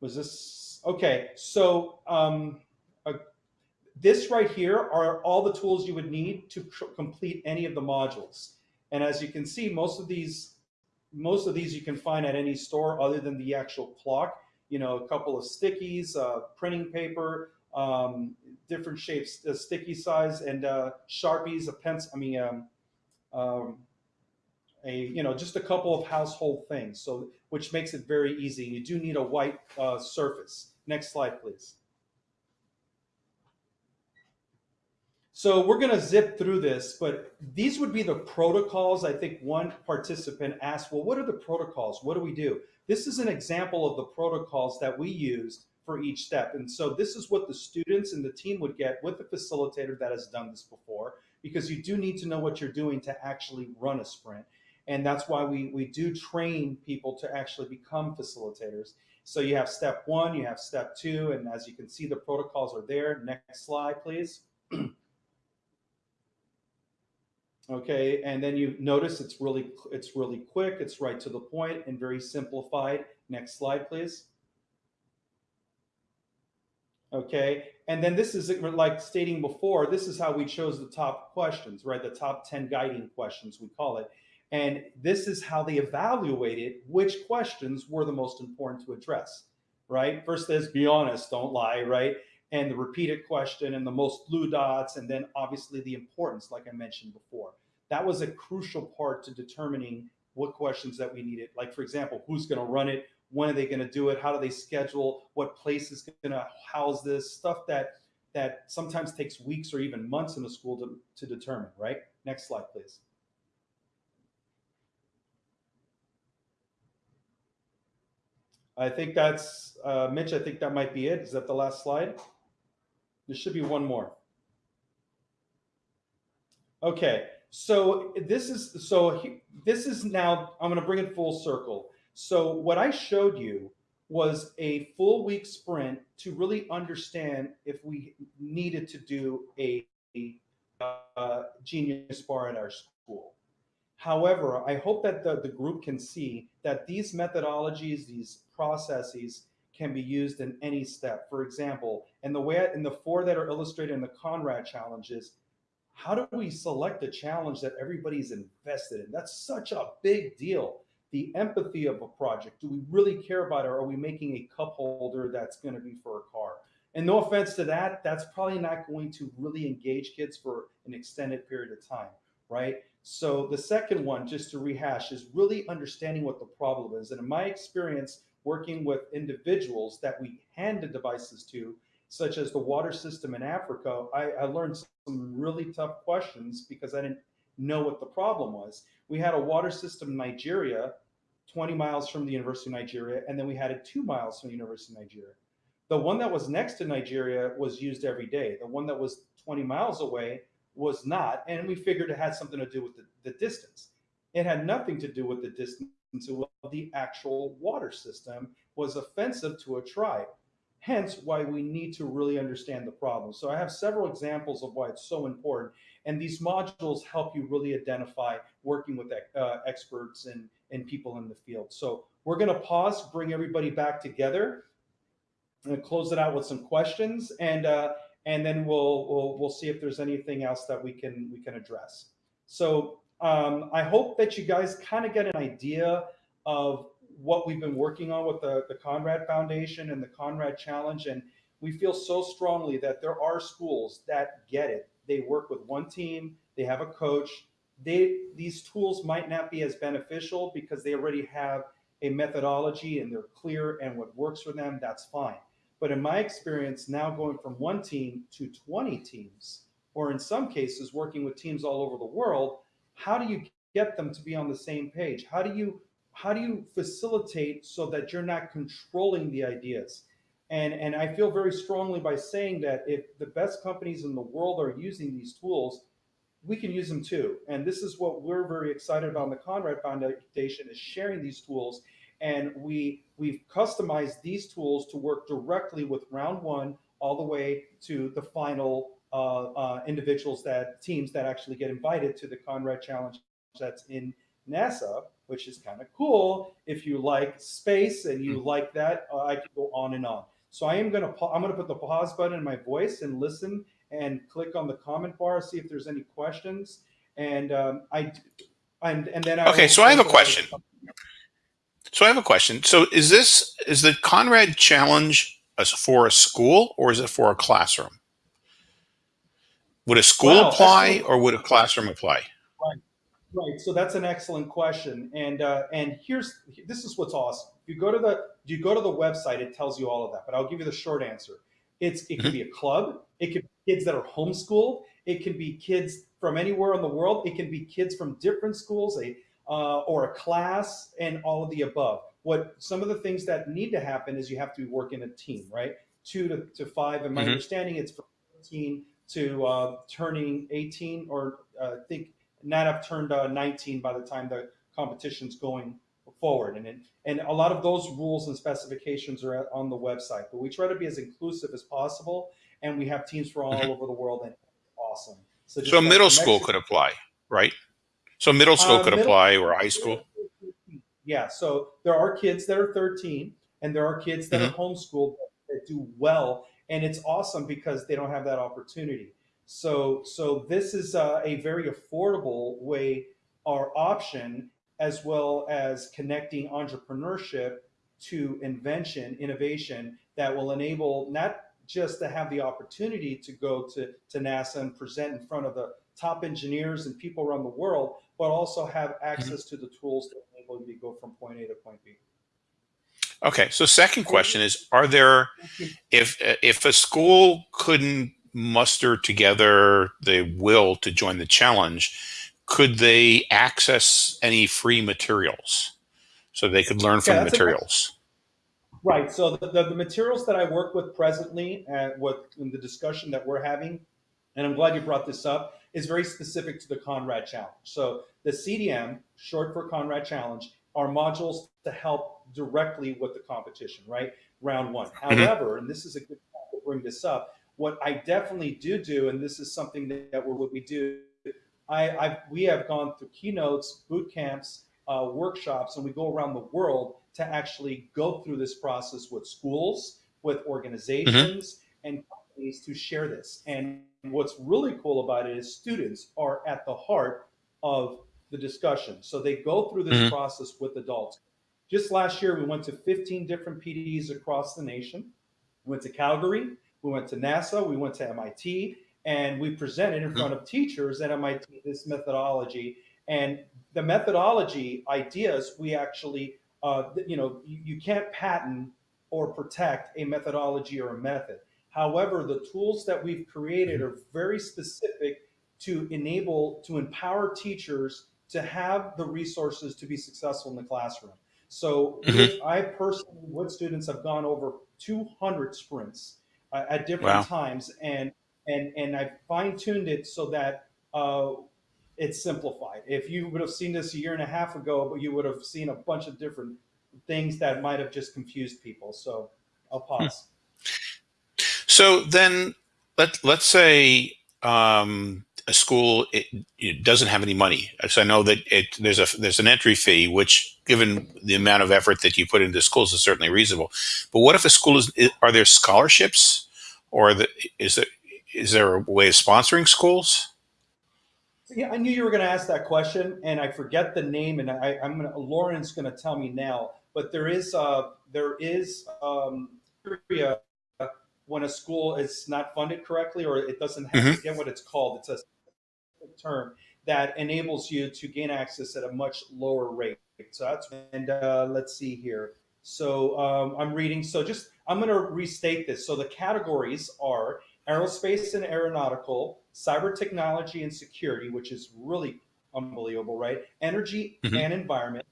Speaker 2: Was this okay? So um, uh, this right here are all the tools you would need to complete any of the modules. And as you can see, most of these most of these you can find at any store other than the actual clock you know, a couple of stickies, uh, printing paper, um, different shapes, uh, sticky size, and uh, sharpies, a pencil. I mean, um, um, a you know, just a couple of household things. So, which makes it very easy. You do need a white uh, surface. Next slide, please. So we're going to zip through this, but these would be the protocols. I think one participant asked, well, what are the protocols? What do we do? This is an example of the protocols that we used for each step. And so this is what the students and the team would get with the facilitator that has done this before, because you do need to know what you're doing to actually run a sprint. And that's why we, we do train people to actually become facilitators. So you have step one, you have step two, and as you can see, the protocols are there. Next slide, please. [clears throat] Okay, and then you notice it's really it's really quick, it's right to the point and very simplified. Next slide, please. Okay. And then this is like stating before, this is how we chose the top questions, right? The top 10 guiding questions, we call it. And this is how they evaluated which questions were the most important to address, right? First, there's be honest, don't lie, right? And the repeated question and the most blue dots, and then obviously the importance, like I mentioned before. That was a crucial part to determining what questions that we needed. Like, for example, who's going to run it? When are they going to do it? How do they schedule? What place is going to house this? Stuff that that sometimes takes weeks or even months in the school to, to determine, right? Next slide, please. I think that's, uh, Mitch, I think that might be it. Is that the last slide? There should be one more. Okay, so this is, so he, this is now, I'm gonna bring it full circle. So what I showed you was a full week sprint to really understand if we needed to do a, a uh, genius bar at our school. However, I hope that the, the group can see that these methodologies, these processes can be used in any step. For example, in the way in the four that are illustrated in the Conrad challenges, how do we select a challenge that everybody's invested in? That's such a big deal. The empathy of a project. Do we really care about it? Or are we making a cup holder that's going to be for a car? And no offense to that, that's probably not going to really engage kids for an extended period of time, right? So the second one, just to rehash, is really understanding what the problem is. And in my experience, working with individuals that we hand the devices to, such as the water system in Africa, I, I learned some really tough questions because I didn't know what the problem was. We had a water system in Nigeria, 20 miles from the University of Nigeria, and then we had it two miles from the University of Nigeria. The one that was next to Nigeria was used every day. The one that was 20 miles away was not, and we figured it had something to do with the, the distance. It had nothing to do with the distance of the actual water system was offensive to a tribe. Hence, why we need to really understand the problem. So I have several examples of why it's so important. And these modules help you really identify working with uh, experts and, and people in the field. So we're going to pause, bring everybody back together, and close it out with some questions. And uh, and then we'll, we'll we'll see if there's anything else that we can we can address. So um, I hope that you guys kind of get an idea of what we've been working on with the, the Conrad Foundation and the Conrad Challenge. And we feel so strongly that there are schools that get it. They work with one team, they have a coach. They, these tools might not be as beneficial because they already have a methodology and they're clear and what works for them, that's fine. But in my experience, now going from one team to 20 teams, or in some cases working with teams all over the world, how do you get them to be on the same page? How do you how do you facilitate so that you're not controlling the ideas? And and I feel very strongly by saying that if the best companies in the world are using these tools, we can use them too. And this is what we're very excited about in the Conrad Foundation is sharing these tools. And we we've customized these tools to work directly with round one all the way to the final uh, uh, individuals that teams that actually get invited to the Conrad Challenge that's in NASA, which is kind of cool. If you like space and you like that, uh, I can go on and on. So I am gonna I'm gonna put the pause button in my voice and listen and click on the comment bar, see if there's any questions. And um, I and and then I
Speaker 1: okay. So I have a question. So I have a question. So is this is the Conrad Challenge for a school or is it for a classroom? Would a school wow, apply or would a classroom apply?
Speaker 2: Right. So that's an excellent question. And uh, and here's this is what's awesome. If you go to the you go to the website, it tells you all of that. But I'll give you the short answer. It's it can be a club. It could be kids that are homeschooled. It can be kids from anywhere in the world. It can be kids from different schools, a uh, or a class, and all of the above. What some of the things that need to happen is you have to work in a team, right? Two to, to five. And my mm-hmm. understanding, it's from 15 to uh, turning 18, or uh, I think not have turned uh, 19 by the time the competition's going forward. And, it, and a lot of those rules and specifications are on the website, but we try to be as inclusive as possible. And we have teams from all mm-hmm. over the world and awesome.
Speaker 1: So, so middle school could apply, right? So middle school uh, could middle, apply or high school?
Speaker 2: Yeah, so there are kids that are 13 and there are kids that mm-hmm. are homeschooled that do well and it's awesome because they don't have that opportunity. So, so this is a, a very affordable way or option, as well as connecting entrepreneurship to invention, innovation that will enable not just to have the opportunity to go to, to NASA and present in front of the top engineers and people around the world, but also have mm-hmm. access to the tools that enable you to go from point A to point B.
Speaker 1: Okay, so second question is: Are there, if if a school couldn't muster together the will to join the challenge, could they access any free materials so they could learn from
Speaker 2: Yeah,
Speaker 1: the materials?
Speaker 2: Right. So the, the, the materials that I work with presently and what in the discussion that we're having, and I'm glad you brought this up, is very specific to the Conrad Challenge. So the CDM, short for Conrad Challenge, are modules to help directly with the competition, right? Round one. Mm-hmm. However, and this is a good time to bring this up, what I definitely do do, and this is something that, we're, what we do, I, I we have gone through keynotes, boot camps, uh, workshops, and we go around the world to actually go through this process with schools, with organizations, and companies to share this. And what's really cool about it is students are at the heart of the discussion. So they go through this
Speaker 1: Mhm.
Speaker 2: process with adults. Just last year, we went to 15 different PDs across the nation. We went to Calgary, we went to NASA, we went to MIT, and we presented in front of teachers at MIT this methodology. And the methodology ideas, we actually, uh, you know, you, you can't patent or protect a methodology or a method. However, the tools that we've created are very specific to enable, to empower teachers to have the resources to be successful in the classroom. So
Speaker 1: Mhm.
Speaker 2: with, I personally, with students, have gone over 200 sprints uh, at different
Speaker 1: Wow.
Speaker 2: times, and and and I fine tuned it so that uh, it's simplified. If you would have seen this a year and a half ago, you would have seen a bunch of different things that might have just confused people. So I'll pause.
Speaker 1: So then, let let's say um, a school it, it doesn't have any money. So I know that it there's a there's an entry fee, which given the amount of effort that you put into schools is certainly reasonable. But what if a school is are there scholarships, or the, is there is there a way of sponsoring schools?
Speaker 2: Yeah, I knew you were going to ask that question, and I forget the name, and I, I'm going to. Lauren's going to tell me now. But there is, uh, there is um, when a school is not funded correctly, or it doesn't have. I forget what it's called. It's a term that enables you to gain access at a much lower rate. So that's and uh, let's see here. So um, I'm reading. So just I'm going to restate this. So the categories are aerospace and aeronautical, cyber technology and security, which is really unbelievable, right? Energy
Speaker 1: Mhm.
Speaker 2: and environment,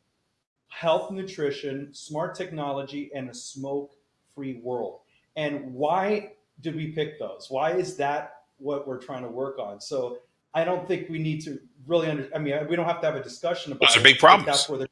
Speaker 2: health, nutrition, smart technology, and a smoke-free world. And why did we pick those? Why is that what we're trying to work on? So I don't think we need to really under. I mean, we don't have to have a discussion about.
Speaker 1: Those are big problems.
Speaker 2: That's where the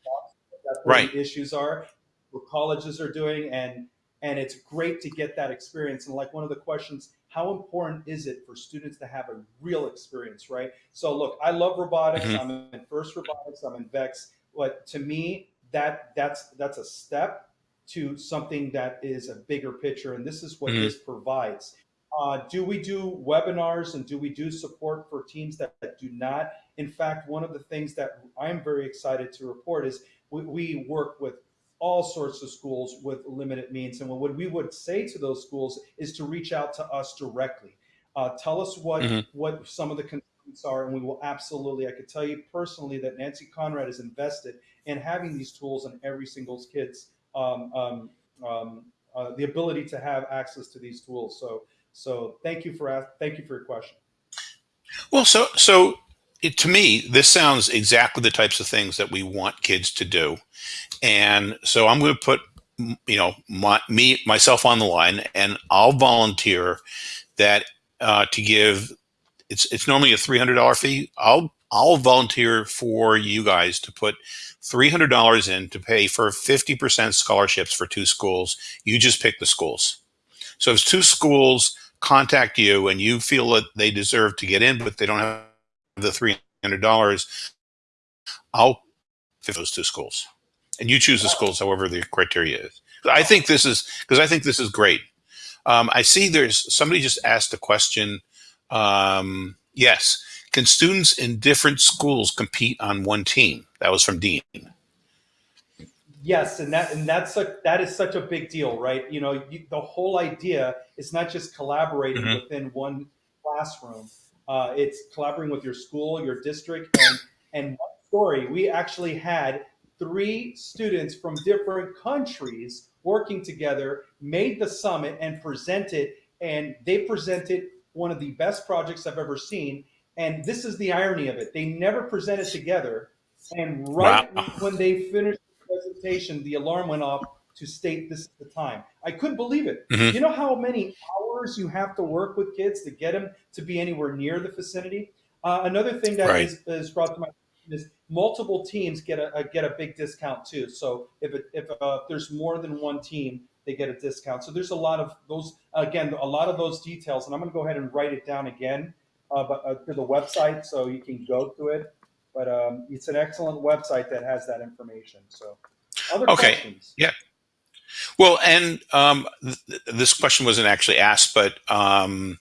Speaker 2: that's where
Speaker 1: Right.
Speaker 2: the issues are, what colleges are doing, and and it's great to get that experience. And like one of the questions, how important is it for students to have a real experience, right? So look, I love robotics.
Speaker 1: Mhm.
Speaker 2: I'm in First Robotics. I'm in Vex. But to me, that that's that's a step to something that is a bigger picture, and this is what
Speaker 1: Mhm.
Speaker 2: this provides. Uh, do we do webinars and do we do support for teams that, that do not? In fact, one of the things that I'm very excited to report is we, we work with all sorts of schools with limited means. And what we would say to those schools is to reach out to us directly. Uh, tell us what
Speaker 1: Mhm.
Speaker 2: what some of the concerns are, and we will absolutely. I could tell you personally that Nancy Conrad is invested in having these tools in every single kid's um, um, um, uh, the ability to have access to these tools. So so thank you for thank you for your question.
Speaker 1: Well, so so it, to me, this sounds exactly the types of things that we want kids to do, and so I'm going to put you know my, me myself on the line, and I'll volunteer that uh, to give. It's it's normally a three hundred dollar fee. I'll I'll volunteer for you guys to put three hundred dollars in to pay for fifty percent scholarships for two schools. You just pick the schools. So if two schools contact you and you feel that they deserve to get in, but they don't have the three hundred dollars, I'll fit those two schools, and you choose the schools however the criteria is. I think this is because I think this is great. Um, I see there's somebody just asked a question. Um, yes, can students in different schools compete on one team? That was from Dean.
Speaker 2: Yes, and that and that's a that is such a big deal, right? You know, you, the whole idea is not just collaborating
Speaker 1: Mhm.
Speaker 2: within one classroom. Uh, it's collaborating with your school, your district, and and one story. We actually had three students from different countries working together, made the summit, and presented. And they presented one of the best projects I've ever seen. And this is the irony of it: they never presented together. And right
Speaker 1: Wow.
Speaker 2: when they finished the presentation, the alarm went off to state this is the time. I couldn't believe it.
Speaker 1: Mhm.
Speaker 2: You know how many hours you have to work with kids to get them to be anywhere near the vicinity? Uh, another thing that
Speaker 1: Right.
Speaker 2: is, is brought to my attention is multiple teams get a, a get a big discount too. So if it, if uh, there's more than one team, they get a discount. So there's a lot of those again, a lot of those details, and I'm going to go ahead and write it down again, uh, but uh, to the website so you can go to it. But um, it's an excellent website that has that information. So, other
Speaker 1: Okay.
Speaker 2: questions? Yeah.
Speaker 1: Well, and um, th- this question wasn't actually asked, but um,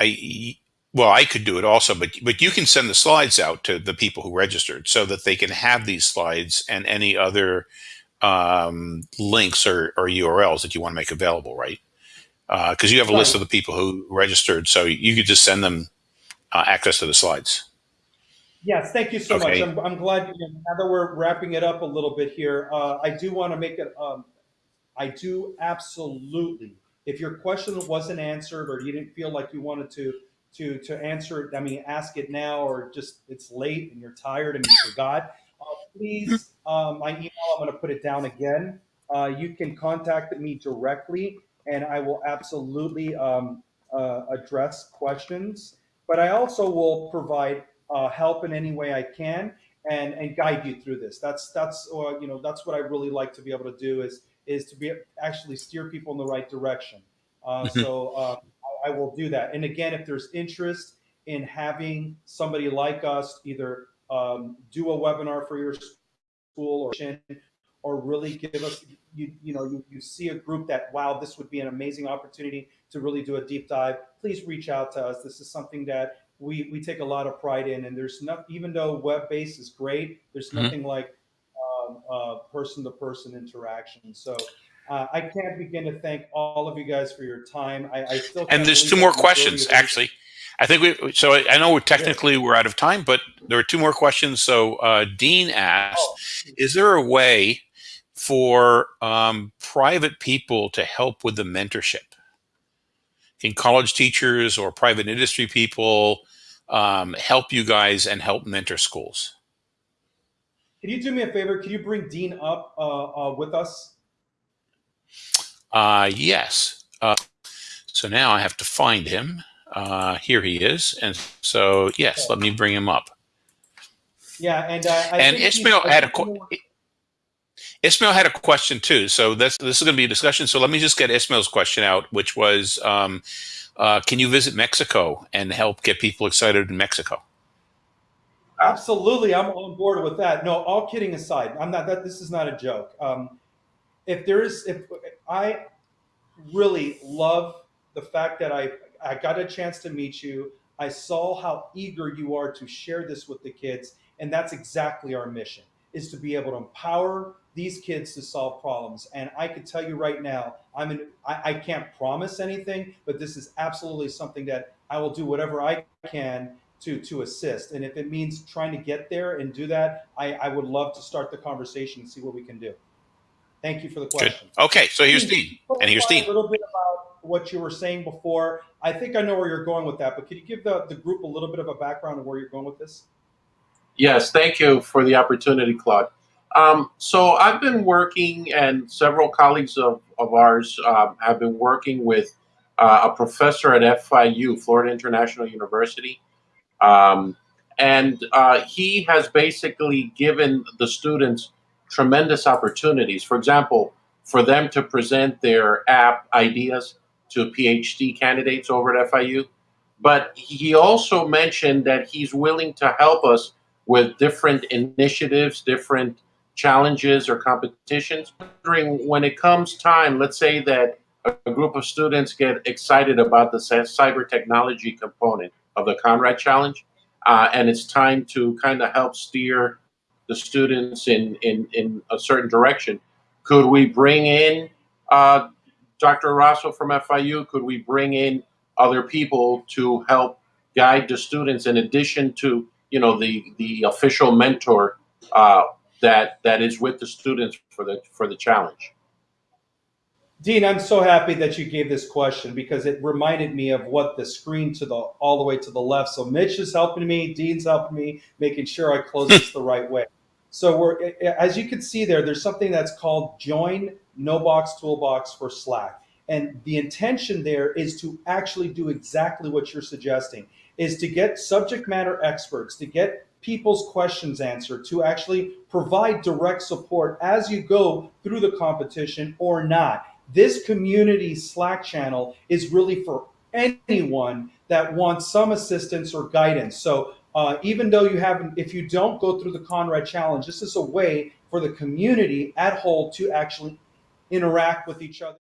Speaker 1: I well, I could do it also, but but you can send the slides out to the people who registered so that they can have these slides and any other um, links or, or URLs that you want to make available, right? Because you have a list of the people who registered, so you could just send them uh, access to the slides.
Speaker 2: Yes, thank you so
Speaker 1: Okay.
Speaker 2: much. I'm, I'm glad you know, now that we're wrapping it up a little bit here. Uh, I do want to make it. Um, I do absolutely. If your question wasn't answered or you didn't feel like you wanted to to to answer it, I mean, ask it now or just it's late and you're tired and you forgot. Uh, please, um, my email. I'm going to put it down again. Uh, you can contact me directly, and I will absolutely um, uh, address questions. But I also will provide uh, help in any way I can and and guide you through this. That's that's uh, you know that's what I really like to be able to do is is to be actually steer people in the right direction. Uh,
Speaker 1: Mhm.
Speaker 2: so uh, I, I will do that. And again, if there's interest in having somebody like us either um, do a webinar for your school or or really give us you you know you, you see a group that wow this would be an amazing opportunity to really do a deep dive please reach out to us this is something that we we take a lot of pride in and there's not even though web based is great there's
Speaker 1: Mhm.
Speaker 2: nothing like um, uh, person to person interaction so uh, I can't begin to thank all of you guys for your time. I, I still
Speaker 1: And there's two more questions, actually. I think we. So I I know we're technically we're out of time, but there are two more questions. So uh, Dean asked,
Speaker 2: Oh.
Speaker 1: "Is there a way for um, private people to help with the mentorship? Can college teachers or private industry people um, help you guys and help mentor schools?"
Speaker 2: Can you do me a favor? Can you bring Dean up uh, uh, with us?
Speaker 1: Uh, yes. Uh, so now I have to find him. Uh, here he is, and so yes, let me bring him up.
Speaker 2: Yeah, and uh, I
Speaker 1: and Ismail had a Ismail had a question too. So this this is going to be a discussion. So let me just get Ismail's question out, which was, um, uh, can you visit Mexico and help get people excited in Mexico?
Speaker 2: Absolutely, I'm on board with that. No, all kidding aside, I'm not that. This is not a joke. Um, if there is, if I really love the fact that I I got a chance to meet you, I saw how eager you are to share this with the kids, and that's exactly our mission: is to be able to empower these kids to solve problems. And I can tell you right now, I'm in. I, I can't promise anything, but this is absolutely something that I will do whatever I can to to assist. And if it means trying to get there and do that, I, I would love to start the conversation and see what we can do. Thank you for the
Speaker 1: Good.
Speaker 2: question.
Speaker 1: Okay, so here's Dean, and here's
Speaker 2: Clarify
Speaker 1: Dean.
Speaker 2: A little bit about what you were saying before. I think I know where you're going with that, but could you give the, the group a little bit of a background of where you're going with this?
Speaker 3: Yes, thank you for the opportunity, Claude. Um, so I've been working, and several colleagues of, of ours um, have been working with uh, a professor at FIU, Florida International University. Um, and uh, he has basically given the students tremendous opportunities. For example, for them to present their app ideas to PhD candidates over at FIU. But he also mentioned that he's willing to help us with different initiatives, different challenges or competitions. Wondering when it comes time, let's say that a, a group of students get excited about the cyber technology component of the Conrad Challenge, uh, and it's time to kind of help steer the students in, in, in a certain direction. Could we bring in uh, Dr. Rosso from FIU? Could we bring in other people to help guide the students in addition to you know the the official mentor uh, that that is with the students for the for the challenge?
Speaker 2: Dean, I'm so happy that you gave this question because it reminded me of what the screen to the all the way to the left. So Mitch is helping me, Dean's helping me, making sure I close this the right way. So we're as you can see there, there's something that's called join no box toolbox for Slack. And the intention there is to actually do exactly what you're suggesting, is to get subject matter experts, to get people's questions answered, to actually provide direct support as you go through the competition or not this community Slack channel is really for anyone that wants some assistance or guidance. So uh, even though you haven't, if you don't go through the Conrad Challenge, this is a way for the community at whole to actually interact with each other.